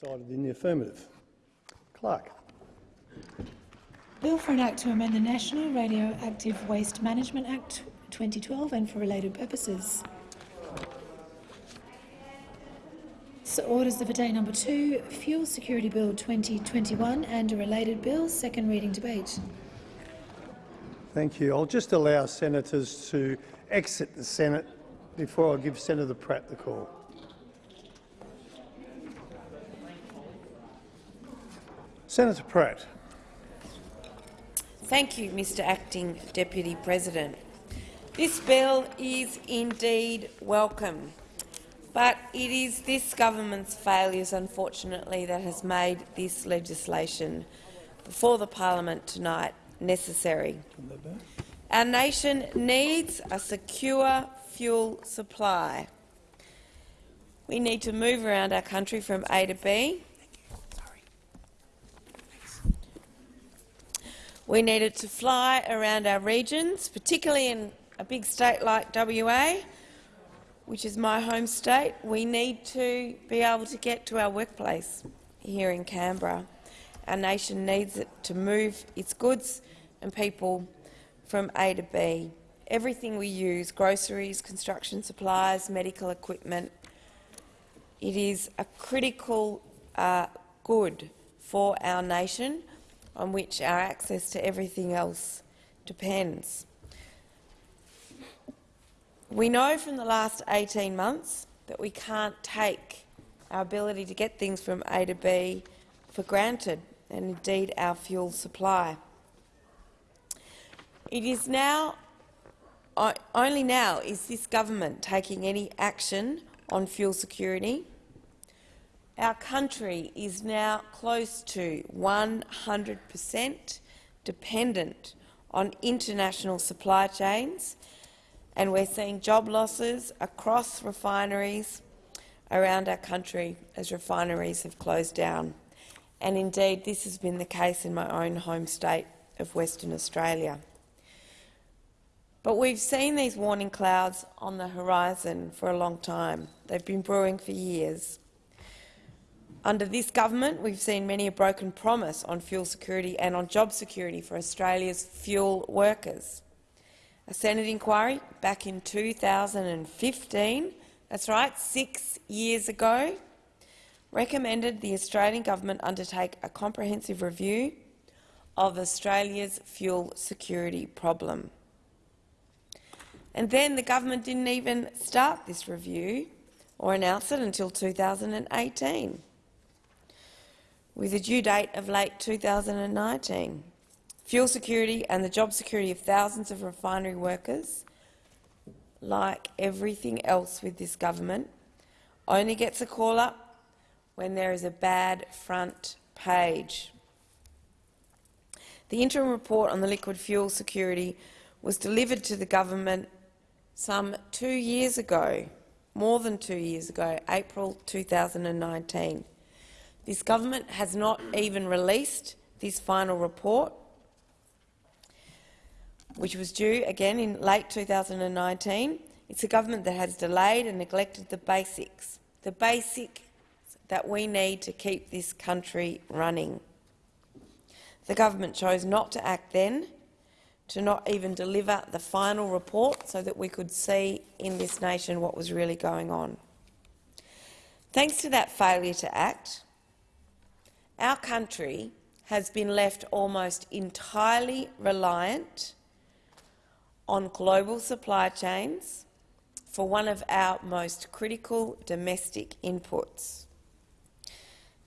decided in the affirmative. Clerk. Bill for an Act to amend the National Radioactive Waste Management Act 2012 and for related purposes. So orders of the day number two, Fuel Security Bill 2021 and a related bill, second reading debate. Thank you. I'll just allow senators to exit the Senate before I give Senator Pratt the call. Senator Pratt. Thank you, Mr Acting Deputy President. This bill is indeed welcome, but it is this government's failures, unfortunately, that has made this legislation before the parliament tonight necessary. Our nation needs a secure fuel supply. We need to move around our country from A to B We needed to fly around our regions, particularly in a big state like WA, which is my home state. We need to be able to get to our workplace here in Canberra. Our nation needs it to move its goods and people from A to B. Everything we use, groceries, construction supplies, medical equipment, it is a critical uh, good for our nation on which our access to everything else depends. We know from the last 18 months that we can't take our ability to get things from A to B for granted, and indeed our fuel supply. It is now, only now is this government taking any action on fuel security our country is now close to 100 per cent dependent on international supply chains, and we're seeing job losses across refineries around our country as refineries have closed down. And indeed, this has been the case in my own home state of Western Australia. But we've seen these warning clouds on the horizon for a long time. They've been brewing for years. Under this government, we've seen many a broken promise on fuel security and on job security for Australia's fuel workers. A Senate inquiry back in 2015, that's right, six years ago, recommended the Australian government undertake a comprehensive review of Australia's fuel security problem. And then the government didn't even start this review or announce it until 2018 with a due date of late 2019. Fuel security and the job security of thousands of refinery workers, like everything else with this government, only gets a call up when there is a bad front page. The interim report on the liquid fuel security was delivered to the government some two years ago, more than two years ago, April 2019. This government has not even released this final report, which was due again in late 2019. It's a government that has delayed and neglected the basics, the basic that we need to keep this country running. The government chose not to act then, to not even deliver the final report so that we could see in this nation what was really going on. Thanks to that failure to act, our country has been left almost entirely reliant on global supply chains for one of our most critical domestic inputs.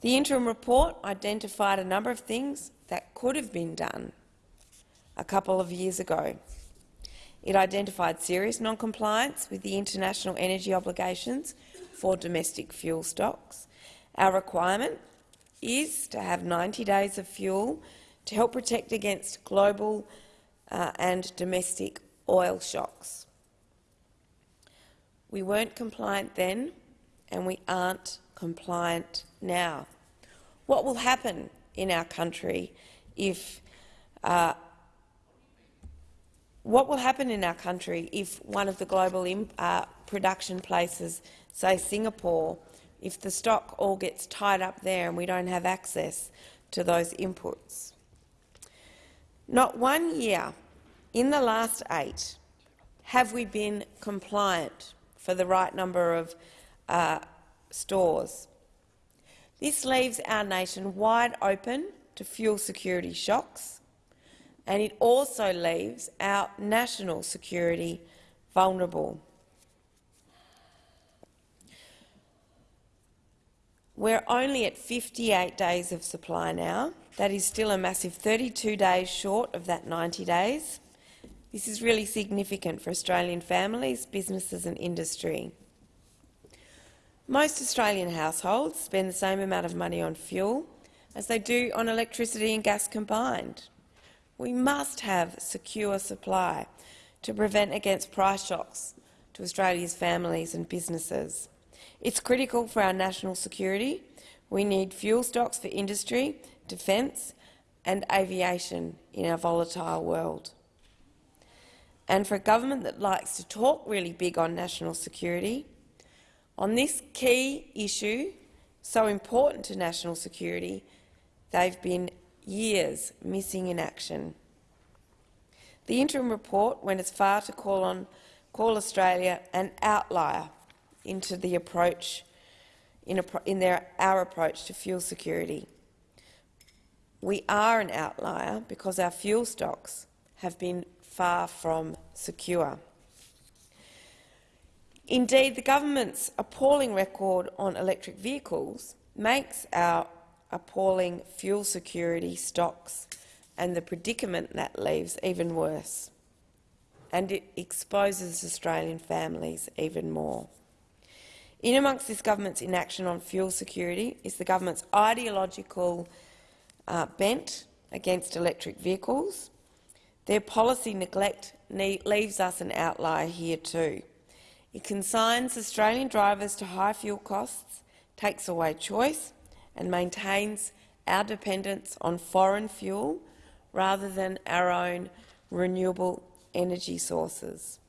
The interim report identified a number of things that could have been done a couple of years ago. It identified serious non-compliance with the international energy obligations for domestic fuel stocks, our requirement is to have 90 days of fuel to help protect against global uh, and domestic oil shocks. We weren't compliant then, and we aren't compliant now. What will happen in our country if uh, what will happen in our country if one of the global uh, production places, say Singapore, if the stock all gets tied up there and we don't have access to those inputs. Not one year in the last eight have we been compliant for the right number of uh, stores. This leaves our nation wide open to fuel security shocks, and it also leaves our national security vulnerable. We're only at 58 days of supply now. That is still a massive 32 days short of that 90 days. This is really significant for Australian families, businesses and industry. Most Australian households spend the same amount of money on fuel as they do on electricity and gas combined. We must have secure supply to prevent against price shocks to Australia's families and businesses. It's critical for our national security. We need fuel stocks for industry, defence and aviation in our volatile world. And for a government that likes to talk really big on national security, on this key issue, so important to national security, they've been years missing in action. The interim report went as far to call on call Australia an outlier into the approach in, a, in their, our approach to fuel security. We are an outlier because our fuel stocks have been far from secure. Indeed, the government's appalling record on electric vehicles makes our appalling fuel security stocks and the predicament that leaves even worse, and it exposes Australian families even more. In amongst this government's inaction on fuel security is the government's ideological uh, bent against electric vehicles. Their policy neglect leaves us an outlier here too. It consigns Australian drivers to high fuel costs, takes away choice and maintains our dependence on foreign fuel rather than our own renewable energy sources.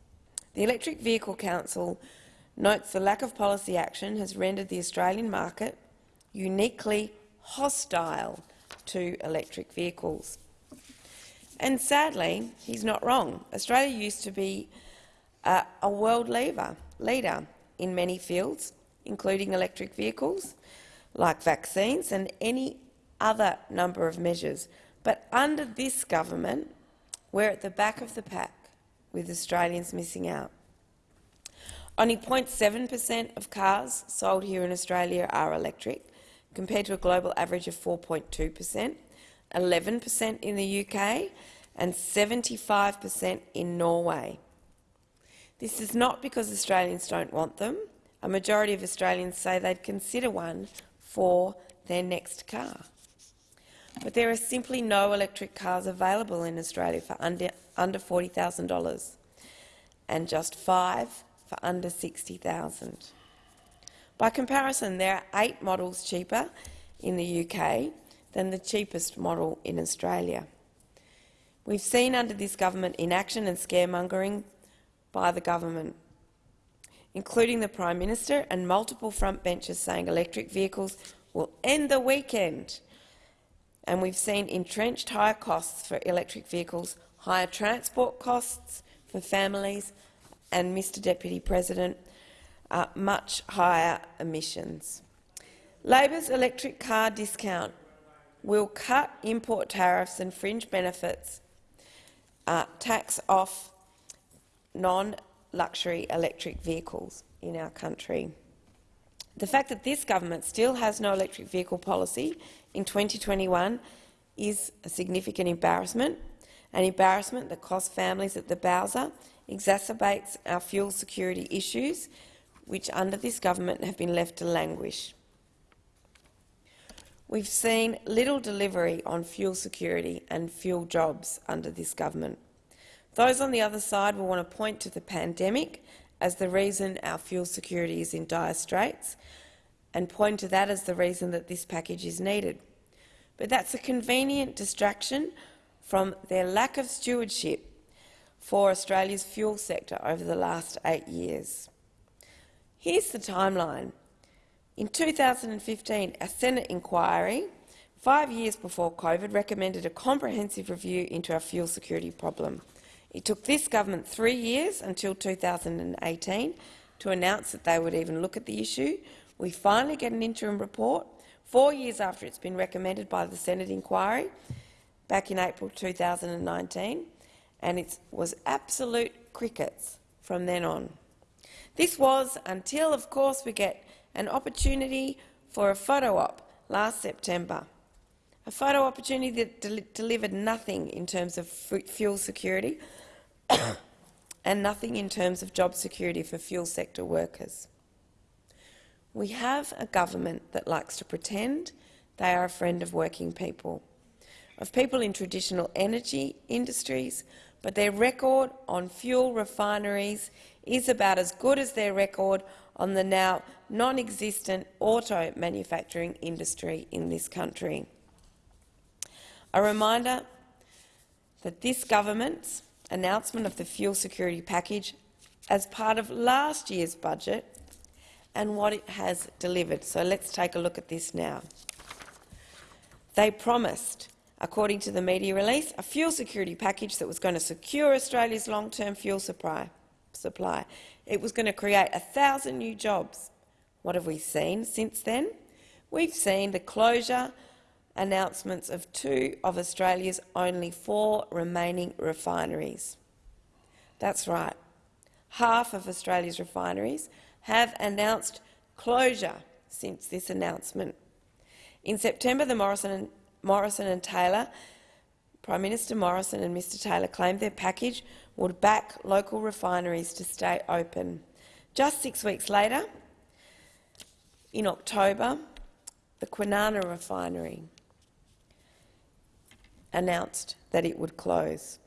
The Electric Vehicle Council notes the lack of policy action has rendered the Australian market uniquely hostile to electric vehicles. And sadly, he's not wrong. Australia used to be uh, a world leader, leader in many fields, including electric vehicles, like vaccines and any other number of measures. But under this government, we're at the back of the pack, with Australians missing out. Only 0.7 per cent of cars sold here in Australia are electric, compared to a global average of 4.2 per cent, 11 per cent in the UK and 75 per cent in Norway. This is not because Australians don't want them. A majority of Australians say they'd consider one for their next car. But there are simply no electric cars available in Australia for under, under $40,000 and just five for under 60,000. By comparison, there are eight models cheaper in the UK than the cheapest model in Australia. We've seen under this government inaction and scaremongering by the government, including the Prime Minister and multiple front benches saying electric vehicles will end the weekend. And we've seen entrenched higher costs for electric vehicles, higher transport costs for families and, Mr Deputy President, uh, much higher emissions. Labor's electric car discount will cut import tariffs and fringe benefits, uh, tax off non-luxury electric vehicles in our country. The fact that this government still has no electric vehicle policy in 2021 is a significant embarrassment, an embarrassment that costs families at the Bowser exacerbates our fuel security issues, which under this government have been left to languish. We've seen little delivery on fuel security and fuel jobs under this government. Those on the other side will want to point to the pandemic as the reason our fuel security is in dire straits and point to that as the reason that this package is needed. But that's a convenient distraction from their lack of stewardship for Australia's fuel sector over the last eight years. Here's the timeline. In 2015, a Senate inquiry, five years before COVID, recommended a comprehensive review into our fuel security problem. It took this government three years, until 2018, to announce that they would even look at the issue. We finally get an interim report, four years after it's been recommended by the Senate inquiry, back in April 2019, and it was absolute crickets from then on. This was until, of course, we get an opportunity for a photo op last September. A photo opportunity that del delivered nothing in terms of fuel security and nothing in terms of job security for fuel sector workers. We have a government that likes to pretend they are a friend of working people, of people in traditional energy industries, but their record on fuel refineries is about as good as their record on the now non-existent auto manufacturing industry in this country. A reminder that this government's announcement of the fuel security package as part of last year's budget and what it has delivered. So let's take a look at this now. They promised, according to the media release, a fuel security package that was going to secure Australia's long-term fuel supply. supply. It was going to create a thousand new jobs. What have we seen since then? We've seen the closure announcements of two of Australia's only four remaining refineries. That's right. Half of Australia's refineries have announced closure since this announcement. In September, the Morrison Morrison and Taylor, Prime Minister Morrison and Mr Taylor claimed their package would back local refineries to stay open. Just six weeks later, in October, the Kwinana refinery announced that it would close.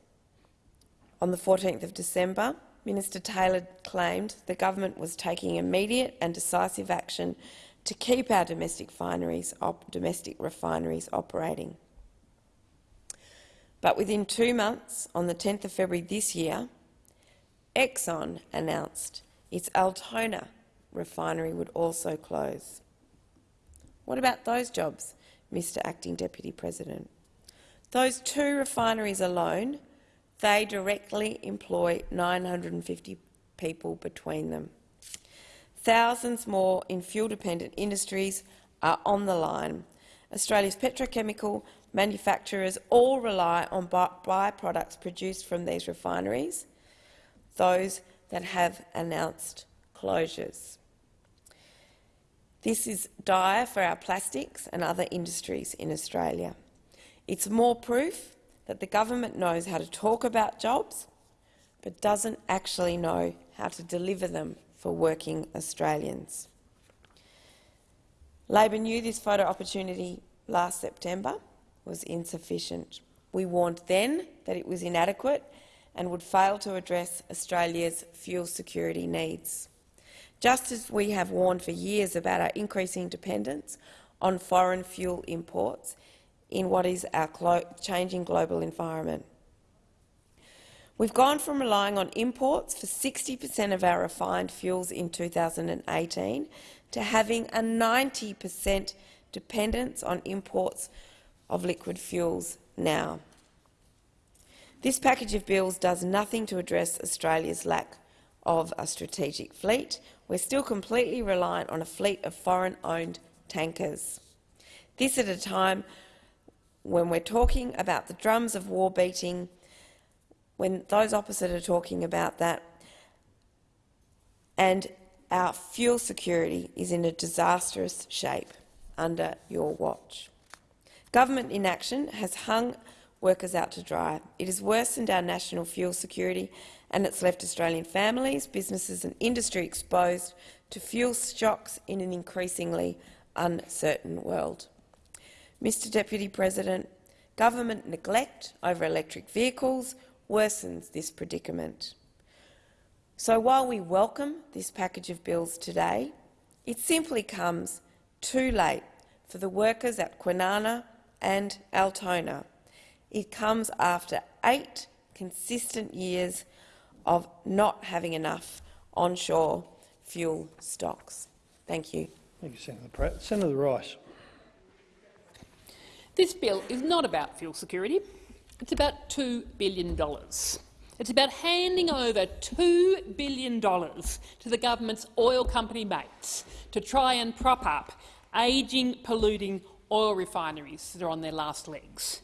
On the 14th of December, Minister Taylor claimed the government was taking immediate and decisive action to keep our domestic refineries, domestic refineries operating. But within two months, on the 10th of February this year, Exxon announced its Altona refinery would also close. What about those jobs, Mr Acting Deputy President? Those two refineries alone, they directly employ 950 people between them. Thousands more in fuel-dependent industries are on the line. Australia's petrochemical manufacturers all rely on byproducts produced from these refineries, those that have announced closures. This is dire for our plastics and other industries in Australia. It's more proof that the government knows how to talk about jobs but doesn't actually know how to deliver them for working Australians. Labor knew this photo opportunity last September was insufficient. We warned then that it was inadequate and would fail to address Australia's fuel security needs. Just as we have warned for years about our increasing dependence on foreign fuel imports, in what is our changing global environment. We've gone from relying on imports for 60 per cent of our refined fuels in 2018 to having a 90 per cent dependence on imports of liquid fuels now. This package of bills does nothing to address Australia's lack of a strategic fleet. We're still completely reliant on a fleet of foreign-owned tankers. This at a time when we're talking about the drums of war beating, when those opposite are talking about that, and our fuel security is in a disastrous shape under your watch. Government inaction has hung workers out to dry. It has worsened our national fuel security and it's left Australian families, businesses and industry exposed to fuel shocks in an increasingly uncertain world. Mr Deputy President, government neglect over electric vehicles worsens this predicament. So while we welcome this package of bills today, it simply comes too late for the workers at Kwinana and Altona. It comes after eight consistent years of not having enough onshore fuel stocks. Thank you. Thank you, Senator Pratt. Senator Rice. This bill is not about fuel security. It's about $2 billion. It's about handing over $2 billion to the government's oil company mates to try and prop up ageing, polluting oil refineries that are on their last legs.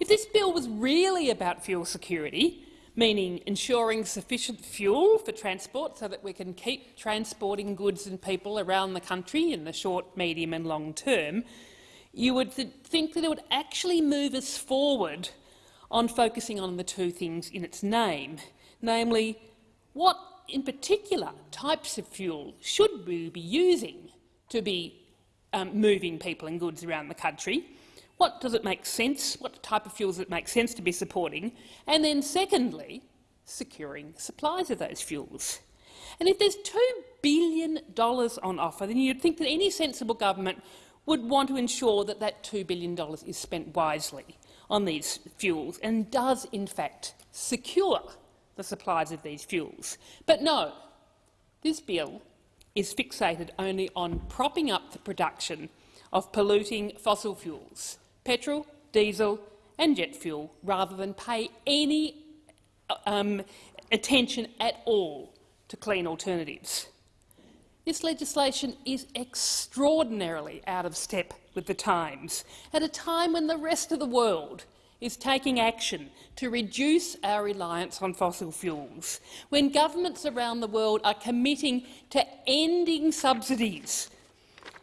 If this bill was really about fuel security, meaning ensuring sufficient fuel for transport so that we can keep transporting goods and people around the country in the short, medium and long term, you would th think that it would actually move us forward on focusing on the two things in its name, namely, what in particular types of fuel should we be using to be um, moving people and goods around the country? What does it make sense? What type of fuels does it make sense to be supporting? And then secondly, securing supplies of those fuels. And if there's $2 billion on offer, then you'd think that any sensible government would want to ensure that that $2 billion is spent wisely on these fuels and does, in fact, secure the supplies of these fuels. But no, this bill is fixated only on propping up the production of polluting fossil fuels, petrol, diesel and jet fuel, rather than pay any um, attention at all to clean alternatives. This legislation is extraordinarily out of step with the times, at a time when the rest of the world is taking action to reduce our reliance on fossil fuels, when governments around the world are committing to ending subsidies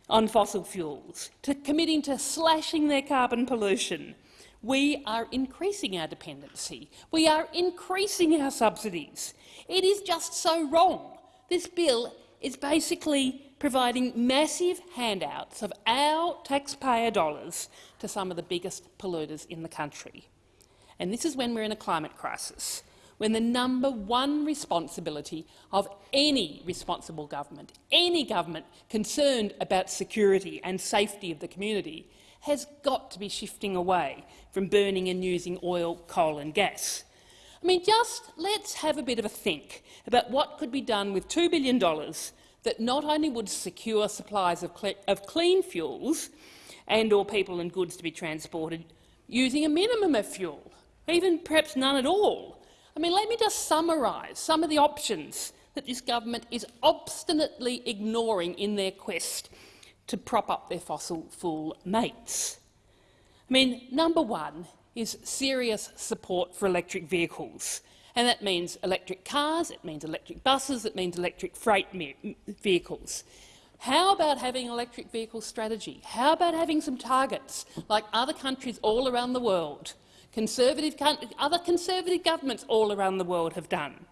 on fossil fuels, to committing to slashing their carbon pollution, we are increasing our dependency. We are increasing our subsidies. It is just so wrong. This bill is basically providing massive handouts of our taxpayer dollars to some of the biggest polluters in the country. And this is when we're in a climate crisis, when the number one responsibility of any responsible government, any government concerned about security and safety of the community, has got to be shifting away from burning and using oil, coal and gas. I mean, just let's have a bit of a think about what could be done with $2 billion that not only would secure supplies of, of clean fuels and or people and goods to be transported using a minimum of fuel, even perhaps none at all. I mean, let me just summarise some of the options that this government is obstinately ignoring in their quest to prop up their fossil fuel mates. I mean, number one is serious support for electric vehicles. And that means electric cars, it means electric buses, it means electric freight vehicles. How about having an electric vehicle strategy? How about having some targets like other countries all around the world, conservative, other conservative governments all around the world have done?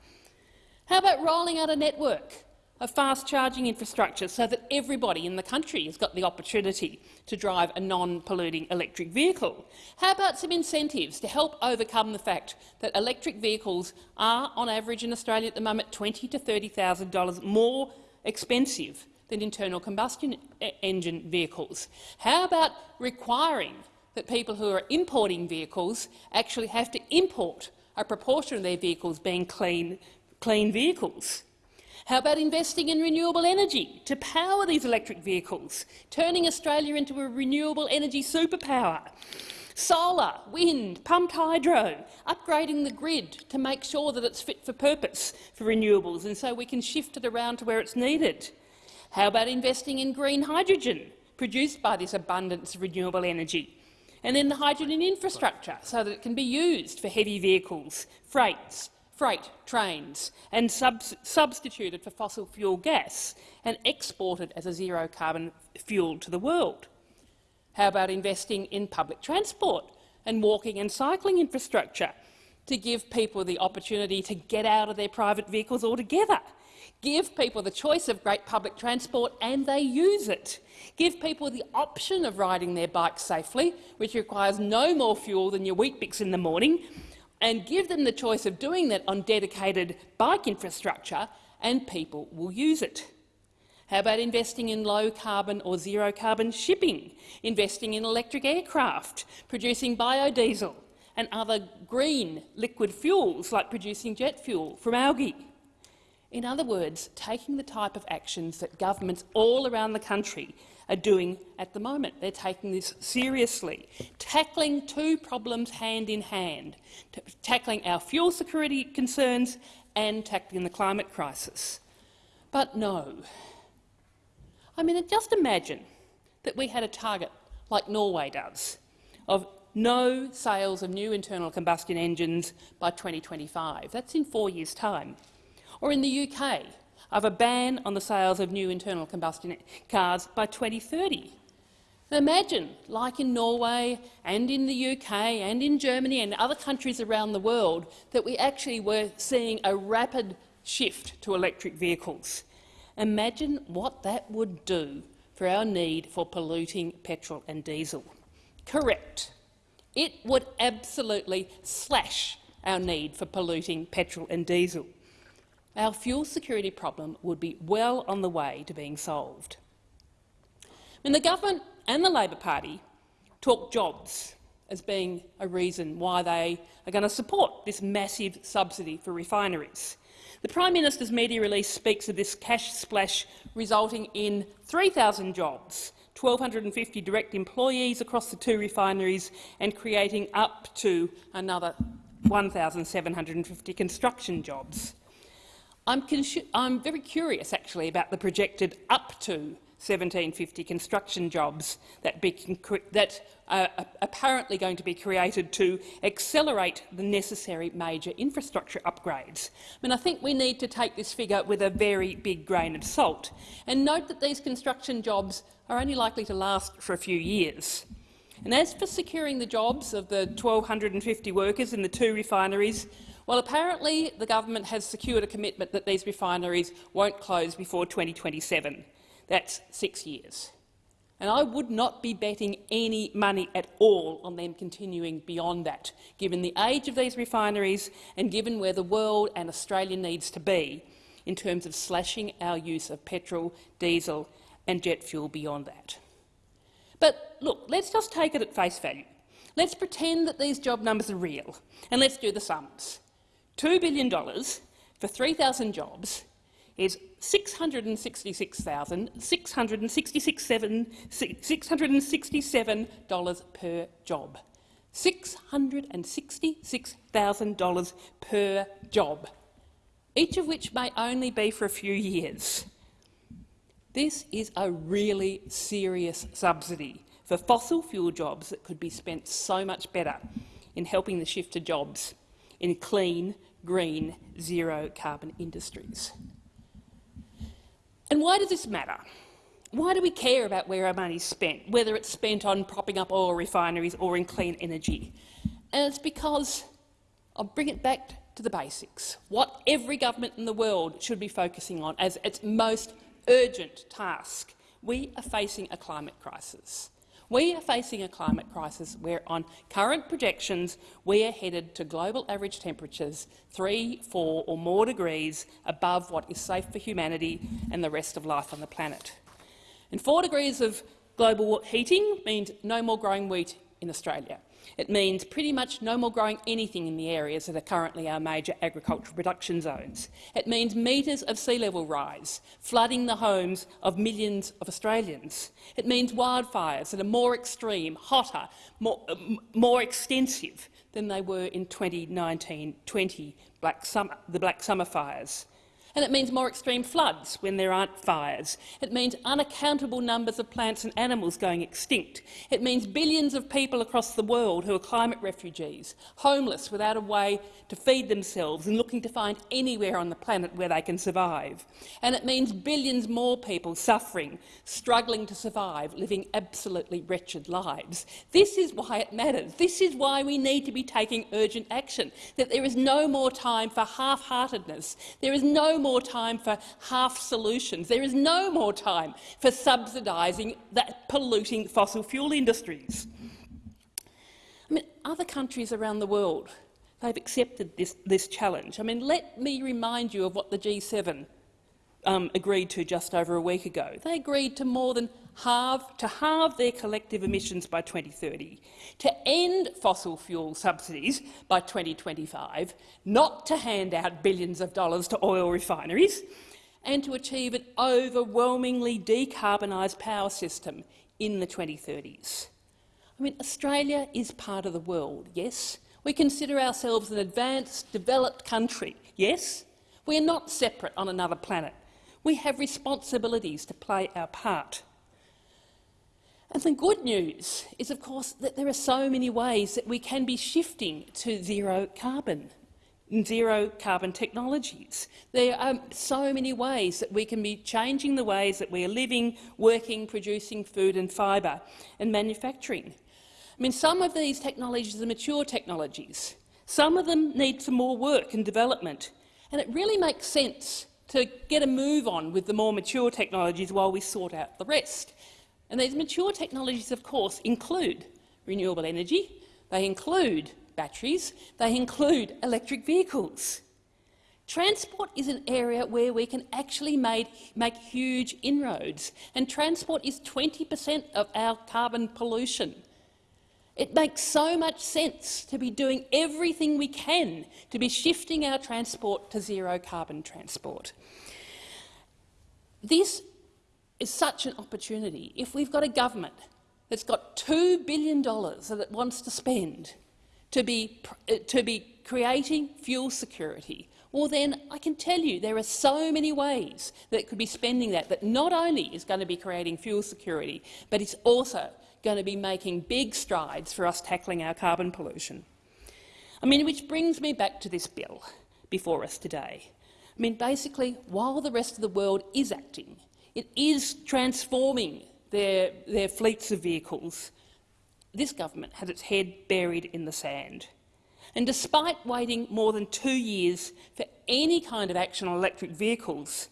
How about rolling out a network a fast charging infrastructure so that everybody in the country has got the opportunity to drive a non-polluting electric vehicle? How about some incentives to help overcome the fact that electric vehicles are, on average in Australia at the moment, $20,000 to $30,000 more expensive than internal combustion engine vehicles? How about requiring that people who are importing vehicles actually have to import a proportion of their vehicles being clean, clean vehicles? How about investing in renewable energy to power these electric vehicles, turning Australia into a renewable energy superpower? Solar, wind, pumped hydro, upgrading the grid to make sure that it's fit for purpose for renewables and so we can shift it around to where it's needed. How about investing in green hydrogen produced by this abundance of renewable energy? And then the hydrogen infrastructure so that it can be used for heavy vehicles, freights, freight trains and sub substituted for fossil fuel gas and exported as a zero-carbon fuel to the world? How about investing in public transport and walking and cycling infrastructure to give people the opportunity to get out of their private vehicles altogether? Give people the choice of great public transport and they use it. Give people the option of riding their bikes safely, which requires no more fuel than your Weet-Bix in the morning, and give them the choice of doing that on dedicated bike infrastructure, and people will use it. How about investing in low-carbon or zero-carbon shipping, investing in electric aircraft, producing biodiesel and other green liquid fuels like producing jet fuel from algae? In other words, taking the type of actions that governments all around the country are doing at the moment. They're taking this seriously, tackling two problems hand in hand, tackling our fuel security concerns and tackling the climate crisis. But no. I mean, just imagine that we had a target like Norway does of no sales of new internal combustion engines by 2025. That's in four years' time. Or in the UK, of a ban on the sales of new internal combustion cars by 2030. Imagine, like in Norway and in the UK and in Germany and other countries around the world, that we actually were seeing a rapid shift to electric vehicles. Imagine what that would do for our need for polluting petrol and diesel. Correct. It would absolutely slash our need for polluting petrol and diesel. Our fuel security problem would be well on the way to being solved. When the government and the Labor Party talk jobs as being a reason why they are going to support this massive subsidy for refineries. The Prime Minister's media release speaks of this cash splash resulting in 3,000 jobs, 1,250 direct employees across the two refineries and creating up to another 1,750 construction jobs. I'm, I'm, very curious, actually, about the projected up to 1750 construction jobs that, that are apparently going to be created to accelerate the necessary major infrastructure upgrades. I mean, I think we need to take this figure with a very big grain of salt and note that these construction jobs are only likely to last for a few years. And as for securing the jobs of the 1,250 workers in the two refineries, well, apparently the government has secured a commitment that these refineries won't close before 2027. That's six years. And I would not be betting any money at all on them continuing beyond that, given the age of these refineries and given where the world and Australia needs to be in terms of slashing our use of petrol, diesel and jet fuel beyond that. But look, let's just take it at face value. Let's pretend that these job numbers are real, and let's do the sums. $2 billion for 3,000 jobs is $666,667 per job. $666,000 per job, each of which may only be for a few years. This is a really serious subsidy for fossil fuel jobs that could be spent so much better in helping the shift to jobs in clean, green, zero-carbon industries. And why does this matter? Why do we care about where our money is spent, whether it's spent on propping up oil refineries or in clean energy? And it's because, I'll bring it back to the basics, what every government in the world should be focusing on as its most urgent task. We are facing a climate crisis. We are facing a climate crisis where, on current projections, we are headed to global average temperatures three, four or more degrees above what is safe for humanity and the rest of life on the planet. And four degrees of global heating means no more growing wheat in Australia. It means pretty much no more growing anything in the areas that are currently our major agricultural production zones. It means metres of sea level rise, flooding the homes of millions of Australians. It means wildfires that are more extreme, hotter, more, uh, more extensive than they were in 2019-20, the Black Summer fires. And it means more extreme floods when there aren't fires. It means unaccountable numbers of plants and animals going extinct. It means billions of people across the world who are climate refugees, homeless without a way to feed themselves and looking to find anywhere on the planet where they can survive. And it means billions more people suffering, struggling to survive, living absolutely wretched lives. This is why it matters. This is why we need to be taking urgent action, that there is no more time for half-heartedness. There is no more time for half solutions. There is no more time for subsidising that polluting fossil fuel industries. I mean, other countries around the world, they've accepted this, this challenge. I mean, let me remind you of what the G7 um, agreed to just over a week ago. They agreed to more than halve, to halve their collective emissions by 2030, to end fossil fuel subsidies by 2025, not to hand out billions of dollars to oil refineries, and to achieve an overwhelmingly decarbonised power system in the 2030s. I mean, Australia is part of the world, yes. We consider ourselves an advanced, developed country, yes. We are not separate on another planet. We have responsibilities to play our part. And the good news is, of course, that there are so many ways that we can be shifting to zero carbon, zero carbon technologies. There are so many ways that we can be changing the ways that we are living, working, producing food and fibre and manufacturing. I mean, some of these technologies are mature technologies. Some of them need some more work and development. And it really makes sense to get a move on with the more mature technologies while we sort out the rest. And these mature technologies, of course, include renewable energy, they include batteries, they include electric vehicles. Transport is an area where we can actually made, make huge inroads, and transport is 20 per cent of our carbon pollution. It makes so much sense to be doing everything we can to be shifting our transport to zero carbon transport. This is such an opportunity. If we've got a government that's got $2 billion that it wants to spend to be, uh, to be creating fuel security, well then I can tell you there are so many ways that could be spending that that not only is going to be creating fuel security, but it's also going to be making big strides for us tackling our carbon pollution. I mean, which brings me back to this bill before us today. I mean, basically, while the rest of the world is acting, it is transforming their, their fleets of vehicles. This government has its head buried in the sand. And despite waiting more than two years for any kind of action on electric vehicles,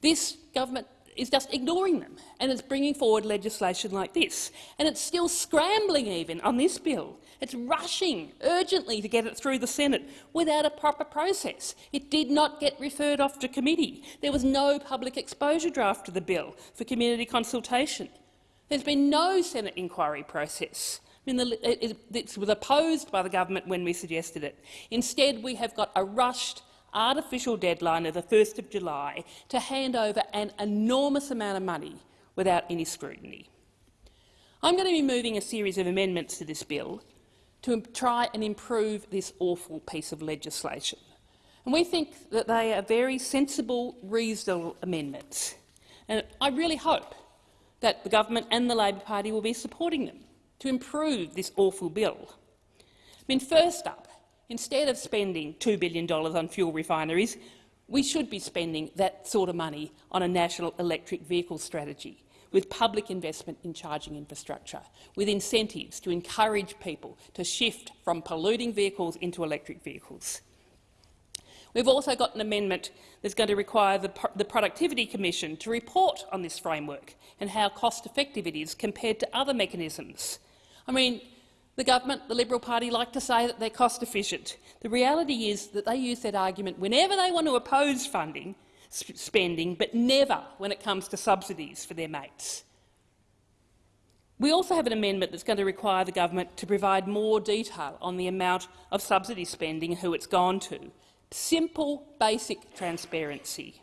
this government is just ignoring them and it's bringing forward legislation like this. And it's still scrambling even on this bill. It's rushing urgently to get it through the Senate without a proper process. It did not get referred off to committee. There was no public exposure draft of the bill for community consultation. There's been no Senate inquiry process. I mean, it was opposed by the government when we suggested it. Instead, we have got a rushed artificial deadline of the 1st of July to hand over an enormous amount of money without any scrutiny. I'm going to be moving a series of amendments to this bill to try and improve this awful piece of legislation. And we think that they are very sensible, reasonable amendments. And I really hope that the government and the Labor Party will be supporting them to improve this awful bill. I mean, first up, Instead of spending $2 billion on fuel refineries, we should be spending that sort of money on a national electric vehicle strategy with public investment in charging infrastructure, with incentives to encourage people to shift from polluting vehicles into electric vehicles. We've also got an amendment that's going to require the, the, Productivity Commission to report on this framework and how cost-effective it is compared to other mechanisms. I mean, the government, the Liberal Party, like to say that they're cost efficient. The reality is that they use that argument whenever they want to oppose funding, spending, but never when it comes to subsidies for their mates. We also have an amendment that's going to require the government to provide more detail on the amount of subsidy spending and who it's gone to. Simple, basic transparency.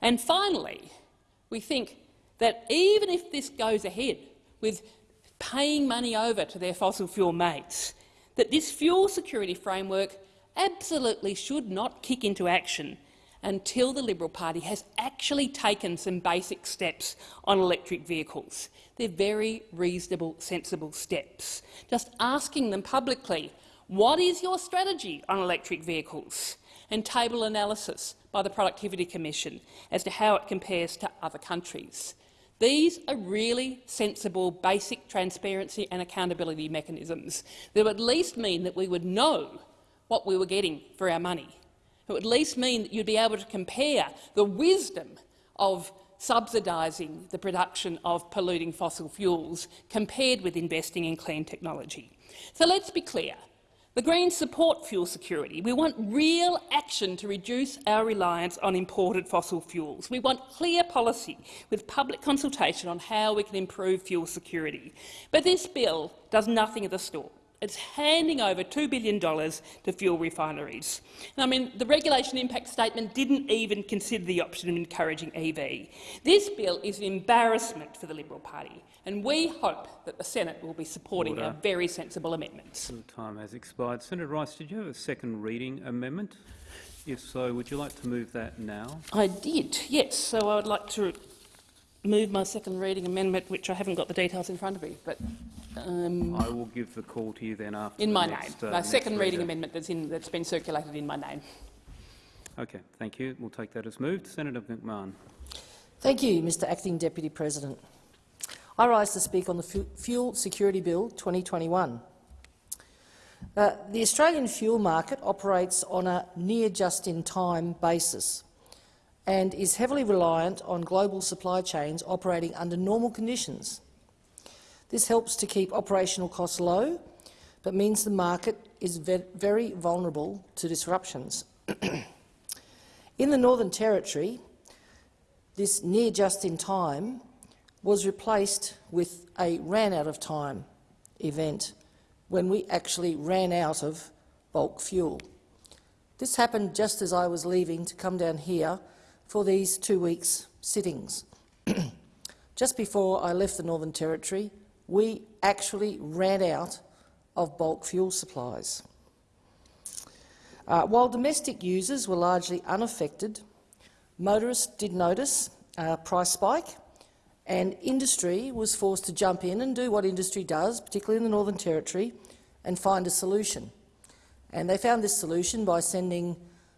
And finally, we think that even if this goes ahead with paying money over to their fossil fuel mates, that this fuel security framework absolutely should not kick into action until the Liberal Party has actually taken some basic steps on electric vehicles. They're very reasonable, sensible steps. Just asking them publicly, what is your strategy on electric vehicles? And table analysis by the Productivity Commission as to how it compares to other countries. These are really sensible, basic transparency and accountability mechanisms that would at least mean that we would know what we were getting for our money. It would at least mean that you'd be able to compare the wisdom of subsidising the production of polluting fossil fuels compared with investing in clean technology. So let's be clear. The Greens support fuel security. We want real action to reduce our reliance on imported fossil fuels. We want clear policy with public consultation on how we can improve fuel security. But this bill does nothing of the sort. It's handing over $2 billion to fuel refineries. I mean, the regulation impact statement didn't even consider the option of encouraging EV. This bill is an embarrassment for the Liberal Party, and we hope that the Senate will be supporting Order. our very sensible amendments. The time has expired. Senator Rice, did you have a second reading amendment? If so, would you like to move that now? I did, yes. So I would like to move my second reading amendment, which I haven't got the details in front of me, but um, I will give the call to you then after in the my next, name. uh, my next second reading amendment that's, in, that's been circulated in my name. Okay, thank you. We'll take that as moved. Senator McMahon. Thank you, Mr Acting Deputy President. I rise to speak on the Fu- Fuel Security Bill 2021. Uh, the Australian fuel market operates on a near just-in-time basis and is heavily reliant on global supply chains operating under normal conditions. This helps to keep operational costs low, but means the market is ve very vulnerable to disruptions. In the Northern Territory, this near just in time was replaced with a ran out of time event when we actually ran out of bulk fuel. This happened just as I was leaving to come down here for these two weeks' sittings. just before I left the Northern Territory, we actually ran out of bulk fuel supplies. Uh, while domestic users were largely unaffected, motorists did notice a price spike and industry was forced to jump in and do what industry does, particularly in the Northern Territory, and find a solution. And they found this solution by sending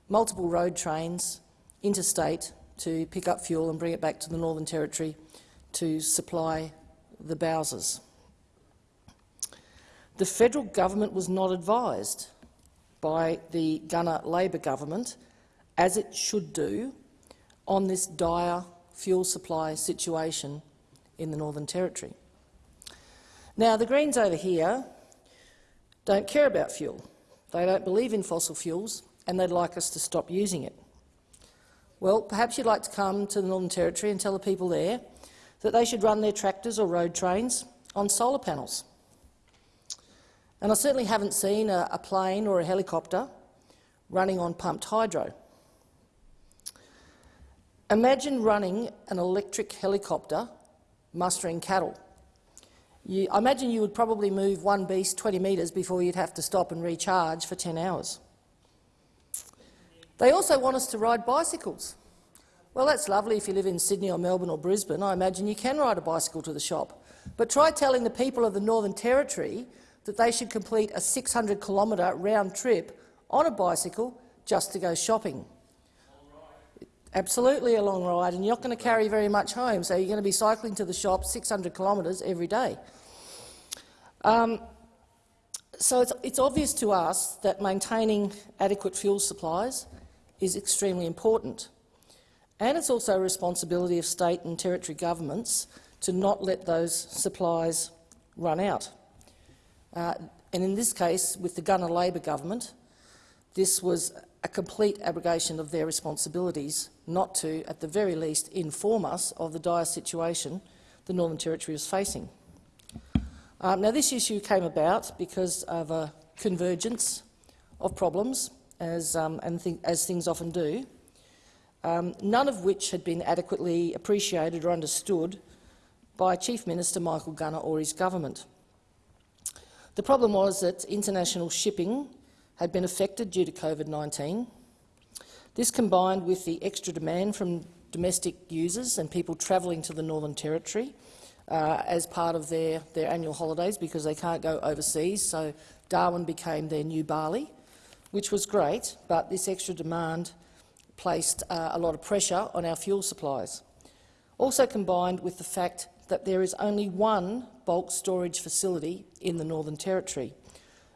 multiple road trains interstate to pick up fuel and bring it back to the Northern Territory to supply the Bowsers. The federal government was not advised by the Gunner Labor government, as it should do, on this dire fuel supply situation in the Northern Territory. Now, the Greens over here don't care about fuel. They don't believe in fossil fuels and they'd like us to stop using it. Well, perhaps you'd like to come to the Northern Territory and tell the people there that they should run their tractors or road trains on solar panels. And I certainly haven't seen a, a plane or a helicopter running on pumped hydro. Imagine running an electric helicopter mustering cattle. You, I imagine you would probably move one beast 20 metres before you'd have to stop and recharge for 10 hours. They also want us to ride bicycles. Well, that's lovely if you live in Sydney or Melbourne or Brisbane. I imagine you can ride a bicycle to the shop. But try telling the people of the Northern Territory that they should complete a 600 kilometre round trip on a bicycle just to go shopping. Absolutely a long ride, and you're not going to carry very much home, so you're going to be cycling to the shop 600 kilometres every day. Um, so it's, it's obvious to us that maintaining adequate fuel supplies is extremely important. And it's also a responsibility of state and territory governments to not let those supplies run out. Uh, and in this case, with the Gunner Labor government, this was a complete abrogation of their responsibilities not to, at the very least, inform us of the dire situation the Northern Territory was facing. Um, now, this issue came about because of a convergence of problems, as, um, and th as things often do, um, none of which had been adequately appreciated or understood by Chief Minister Michael Gunner or his government. The problem was that international shipping had been affected due to COVID-19. This combined with the extra demand from domestic users and people travelling to the Northern Territory uh, as part of their, their annual holidays because they can't go overseas, so Darwin became their new Bali, which was great, but this extra demand placed uh, a lot of pressure on our fuel supplies. Also combined with the fact that there is only one bulk storage facility in the Northern Territory,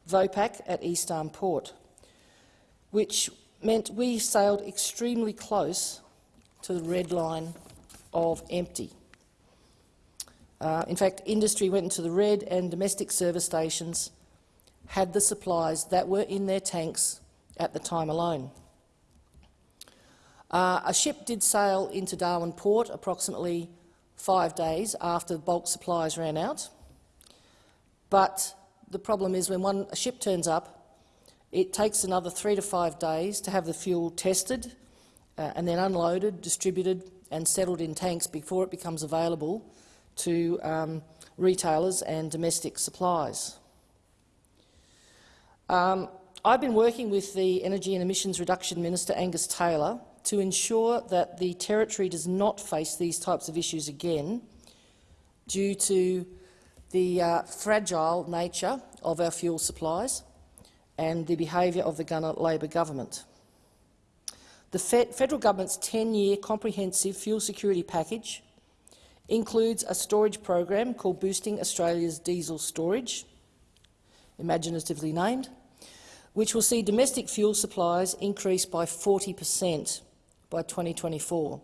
Vopak at East Arm Port, which meant we sailed extremely close to the red line of empty. Uh, in fact, industry went into the red and domestic service stations had the supplies that were in their tanks at the time alone. Uh, a ship did sail into Darwin port approximately five days after the bulk supplies ran out. But the problem is when one, a ship turns up, it takes another three to five days to have the fuel tested uh, and then unloaded, distributed and settled in tanks before it becomes available to um, retailers and domestic supplies. Um, I've been working with the Energy and Emissions Reduction Minister, Angus Taylor, to ensure that the Territory does not face these types of issues again due to the uh, fragile nature of our fuel supplies and the behaviour of the Gunner Labor government. The federal government's 10-year comprehensive fuel security package includes a storage program called Boosting Australia's Diesel Storage, imaginatively named, which will see domestic fuel supplies increase by 40 per cent by 2024.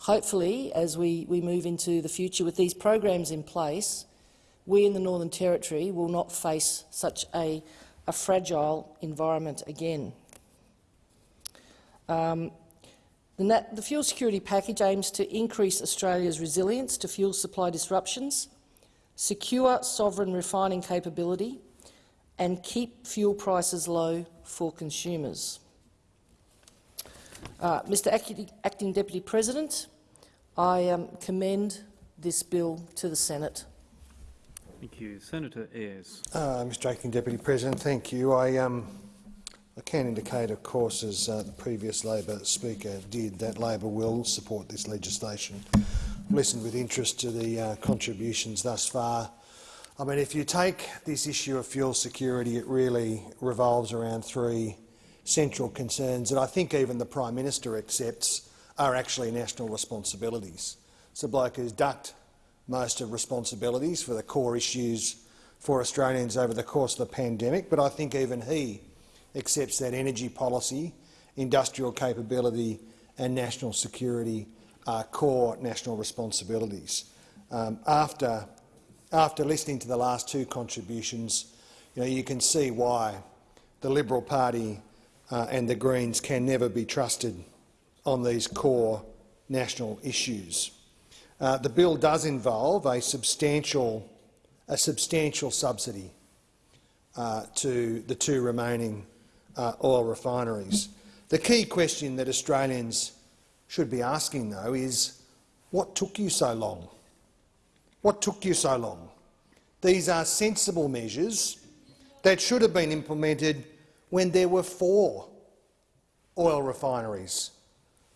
Hopefully, as we, we move into the future with these programs in place, we in the Northern Territory will not face such a, a fragile environment again. Um, the, the fuel security package aims to increase Australia's resilience to fuel supply disruptions, secure sovereign refining capability and keep fuel prices low for consumers. Uh, Mr Acting, Acting Deputy President, I um, commend this bill to the Senate. Thank you. Senator Ayres. Uh, Mr Acting Deputy President, thank you. I, um, I can indicate, of course, as uh, the previous Labor Speaker did, that Labor will support this legislation. I've listened with interest to the uh, contributions thus far. I mean, if you take this issue of fuel security, it really revolves around three central concerns that I think even the Prime Minister accepts are actually national responsibilities. It's a bloke ducked most of responsibilities for the core issues for Australians over the course of the pandemic, but I think even he accepts that energy policy, industrial capability and national security are core national responsibilities. Um, after, after listening to the last two contributions, you, know, you can see why the Liberal Party uh, and the Greens can never be trusted on these core national issues. Uh, the bill does involve a substantial, a substantial subsidy uh, to the two remaining uh, oil refineries. The key question that Australians should be asking, though, is what took you so long? What took you so long? These are sensible measures that should have been implemented when there were four oil refineries,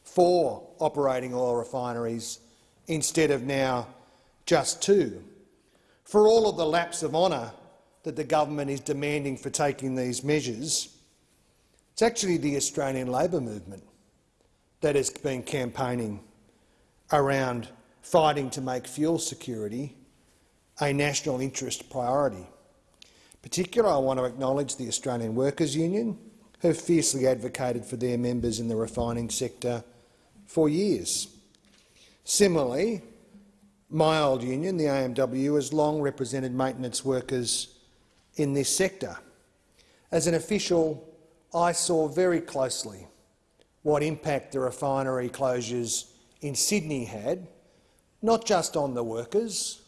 four operating oil refineries instead of now just two. For all of the laps of honour that the government is demanding for taking these measures, it's actually the Australian Labor movement that has been campaigning around fighting to make fuel security a national interest priority. Particularly, I want to acknowledge the Australian Workers Union, who fiercely advocated for their members in the refining sector for years. Similarly, my old union, the AMW, has long represented maintenance workers in this sector. As an official, I saw very closely what impact the refinery closures in Sydney had, not just on the workers,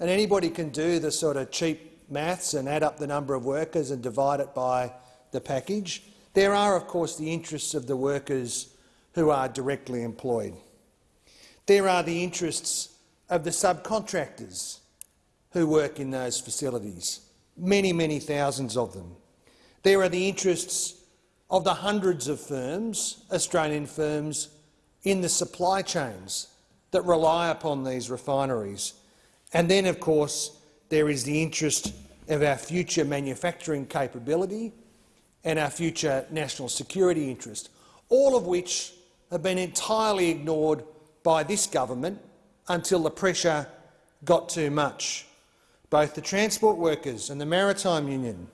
and anybody can do the sort of cheap maths and add up the number of workers and divide it by the package. There are, of course, the interests of the workers who are directly employed. There are the interests of the subcontractors who work in those facilities, many, many thousands of them. There are the interests of the hundreds of firms, Australian firms, in the supply chains that rely upon these refineries. And then, of course, there is the interest of our future manufacturing capability and our future national security interest, all of which have been entirely ignored by this government until the pressure got too much. Both the Transport Workers and the Maritime Union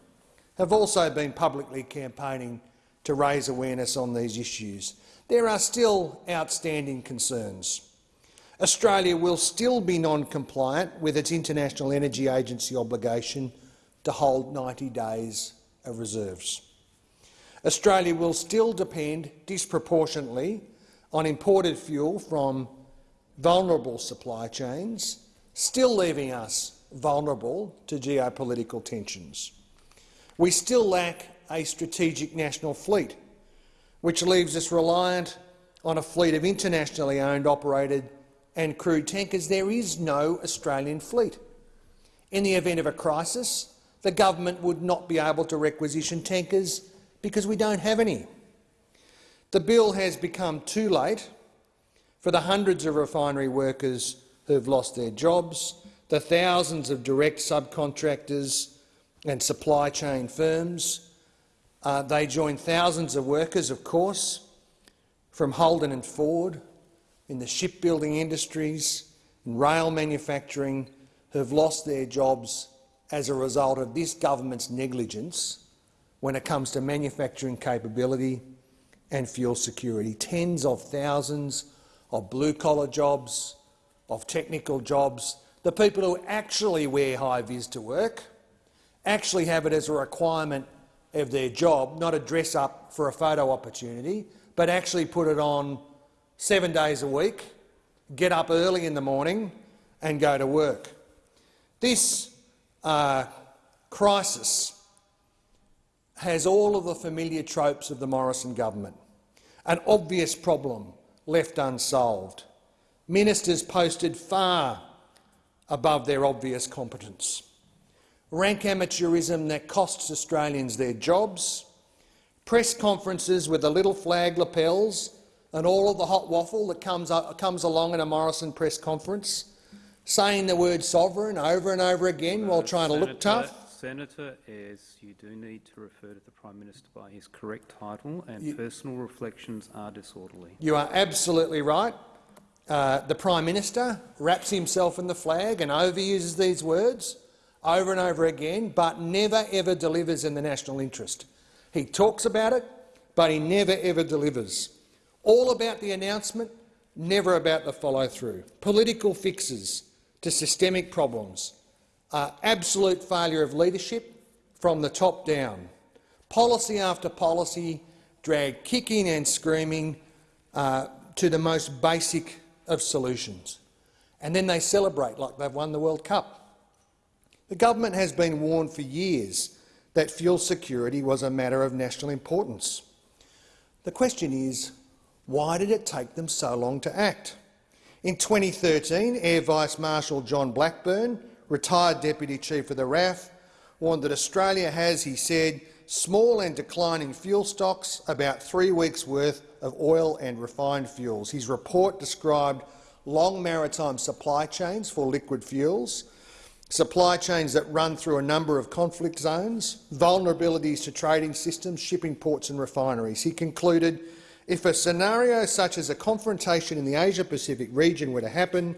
have also been publicly campaigning to raise awareness on these issues. There are still outstanding concerns. Australia will still be non-compliant with its International Energy Agency obligation to hold 90 days of reserves. Australia will still depend disproportionately on imported fuel from vulnerable supply chains, still leaving us vulnerable to geopolitical tensions. We still lack a strategic national fleet, which leaves us reliant on a fleet of internationally owned, operated and crewed tankers. There is no Australian fleet. In the event of a crisis, the government would not be able to requisition tankers because we don't have any. The bill has become too late for the hundreds of refinery workers who have lost their jobs, the thousands of direct subcontractors and supply chain firms. Uh, they join thousands of workers, of course, from Holden and Ford, in the shipbuilding industries, and rail manufacturing, who have lost their jobs as a result of this government's negligence when it comes to manufacturing capability and fuel security. Tens of thousands of blue-collar jobs, of technical jobs, the people who actually wear high-vis to work, actually have it as a requirement of their job, not a dress-up for a photo opportunity, but actually put it on seven days a week, get up early in the morning and go to work. This uh, crisis has all of the familiar tropes of the Morrison government. An obvious problem left unsolved. Ministers posted far above their obvious competence. Rank amateurism that costs Australians their jobs, press conferences with the little flag lapels and all of the hot waffle that comes, uh, comes along in a Morrison press conference, saying the word sovereign over and over again while trying to look tough. Senator Ayres, you do need to refer to the Prime Minister by his correct title, and you, personal reflections are disorderly. You are absolutely right. Uh, the Prime Minister wraps himself in the flag and overuses these words over and over again, but never ever delivers in the national interest. He talks about it, but he never ever delivers. All about the announcement, never about the follow-through. Political fixes to systemic problems, uh, absolute failure of leadership from the top down. Policy after policy dragged kicking and screaming uh, to the most basic of solutions. And then they celebrate like they've won the World Cup. The government has been warned for years that fuel security was a matter of national importance. The question is, why did it take them so long to act? In 2013, Air Vice Marshal John Blackburn, retired Deputy Chief of the RAAF, warned that Australia has, he said, small and declining fuel stocks, about three weeks' worth of oil and refined fuels. His report described long maritime supply chains for liquid fuels, supply chains that run through a number of conflict zones, vulnerabilities to trading systems, shipping ports and refineries. He concluded if a scenario such as a confrontation in the Asia-Pacific region were to happen,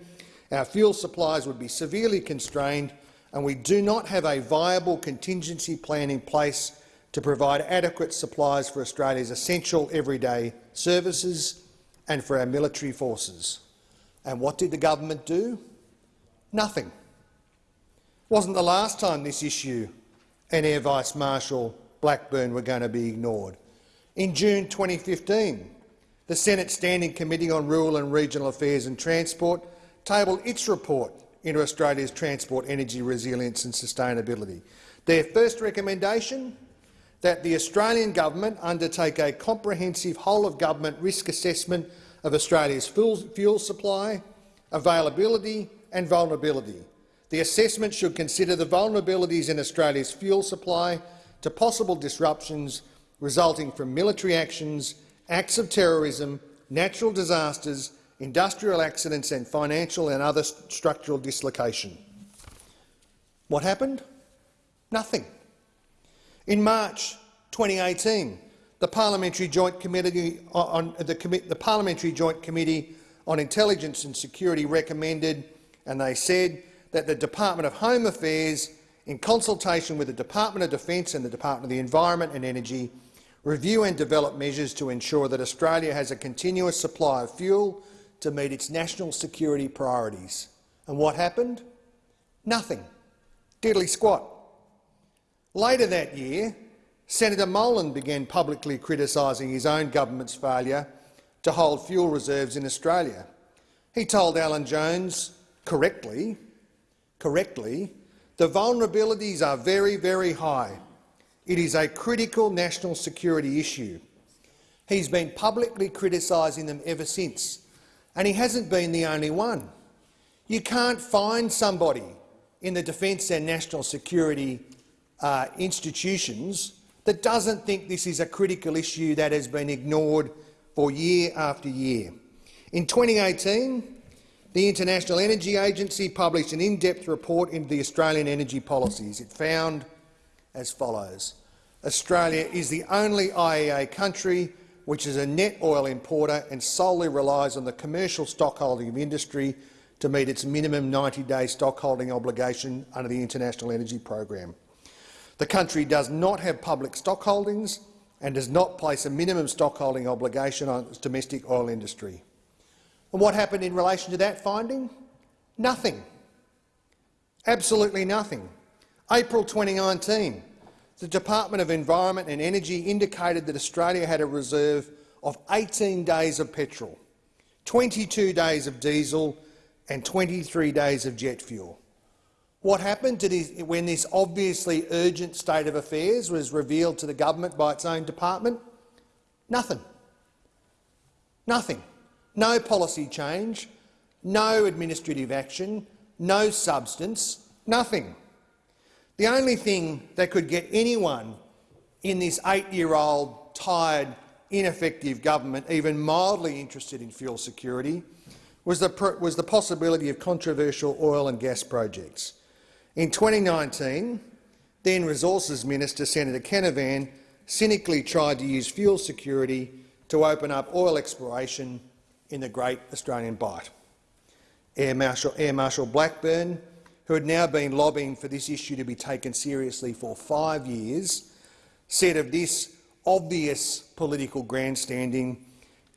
our fuel supplies would be severely constrained and we do not have a viable contingency plan in place to provide adequate supplies for Australia's essential everyday services and for our military forces. And what did the government do? Nothing. It wasn't the last time this issue and Air Vice Marshal Blackburn were going to be ignored. In June 2015, the Senate Standing Committee on Rural and Regional Affairs and Transport tabled its report into Australia's transport energy resilience and sustainability. Their first recommendation that the Australian government undertake a comprehensive whole-of-government risk assessment of Australia's fuel supply, availability and vulnerability. The assessment should consider the vulnerabilities in Australia's fuel supply to possible disruptions resulting from military actions, acts of terrorism, natural disasters, industrial accidents and financial and other structural dislocation. What happened? Nothing. In March 2018, the Parliamentary Joint Committee on the, the Parliamentary Joint Committee on Intelligence and Security recommended, and they said that the Department of Home Affairs, in consultation with the Department of Defence and the Department of the Environment and Energy, review and develop measures to ensure that Australia has a continuous supply of fuel to meet its national security priorities. And what happened? Nothing. Diddly squat. Later that year, Senator Molan began publicly criticising his own government's failure to hold fuel reserves in Australia. He told Alan Jones, correctly, correctly, the vulnerabilities are very, very high. It is a critical national security issue. He's been publicly criticising them ever since, and he hasn't been the only one. You can't find somebody in the defence and national security uh, institutions that doesn't think this is a critical issue that has been ignored for year after year. In 2018, the International Energy Agency published an in-depth report into the Australian energy policies. It found as follows. Australia is the only IEA country which is a net oil importer and solely relies on the commercial stockholding of industry to meet its minimum 90-day stockholding obligation under the International Energy Program. The country does not have public stockholdings and does not place a minimum stockholding obligation on its domestic oil industry. And what happened in relation to that finding? Nothing. Absolutely nothing. April 2019, the Department of Environment and Energy indicated that Australia had a reserve of 18 days of petrol, 22 days of diesel and 23 days of jet fuel. What happened when this obviously urgent state of affairs was revealed to the government by its own department? Nothing. Nothing. No policy change, no administrative action, no substance, nothing. The only thing that could get anyone in this eight-year-old, tired, ineffective government even mildly interested in fuel security was the, was the possibility of controversial oil and gas projects. In 2019, then Resources Minister Senator Canavan cynically tried to use fuel security to open up oil exploration in the Great Australian Bight. Air Marshal, Air Marshal Blackburn, who had now been lobbying for this issue to be taken seriously for five years, said of this obvious political grandstanding,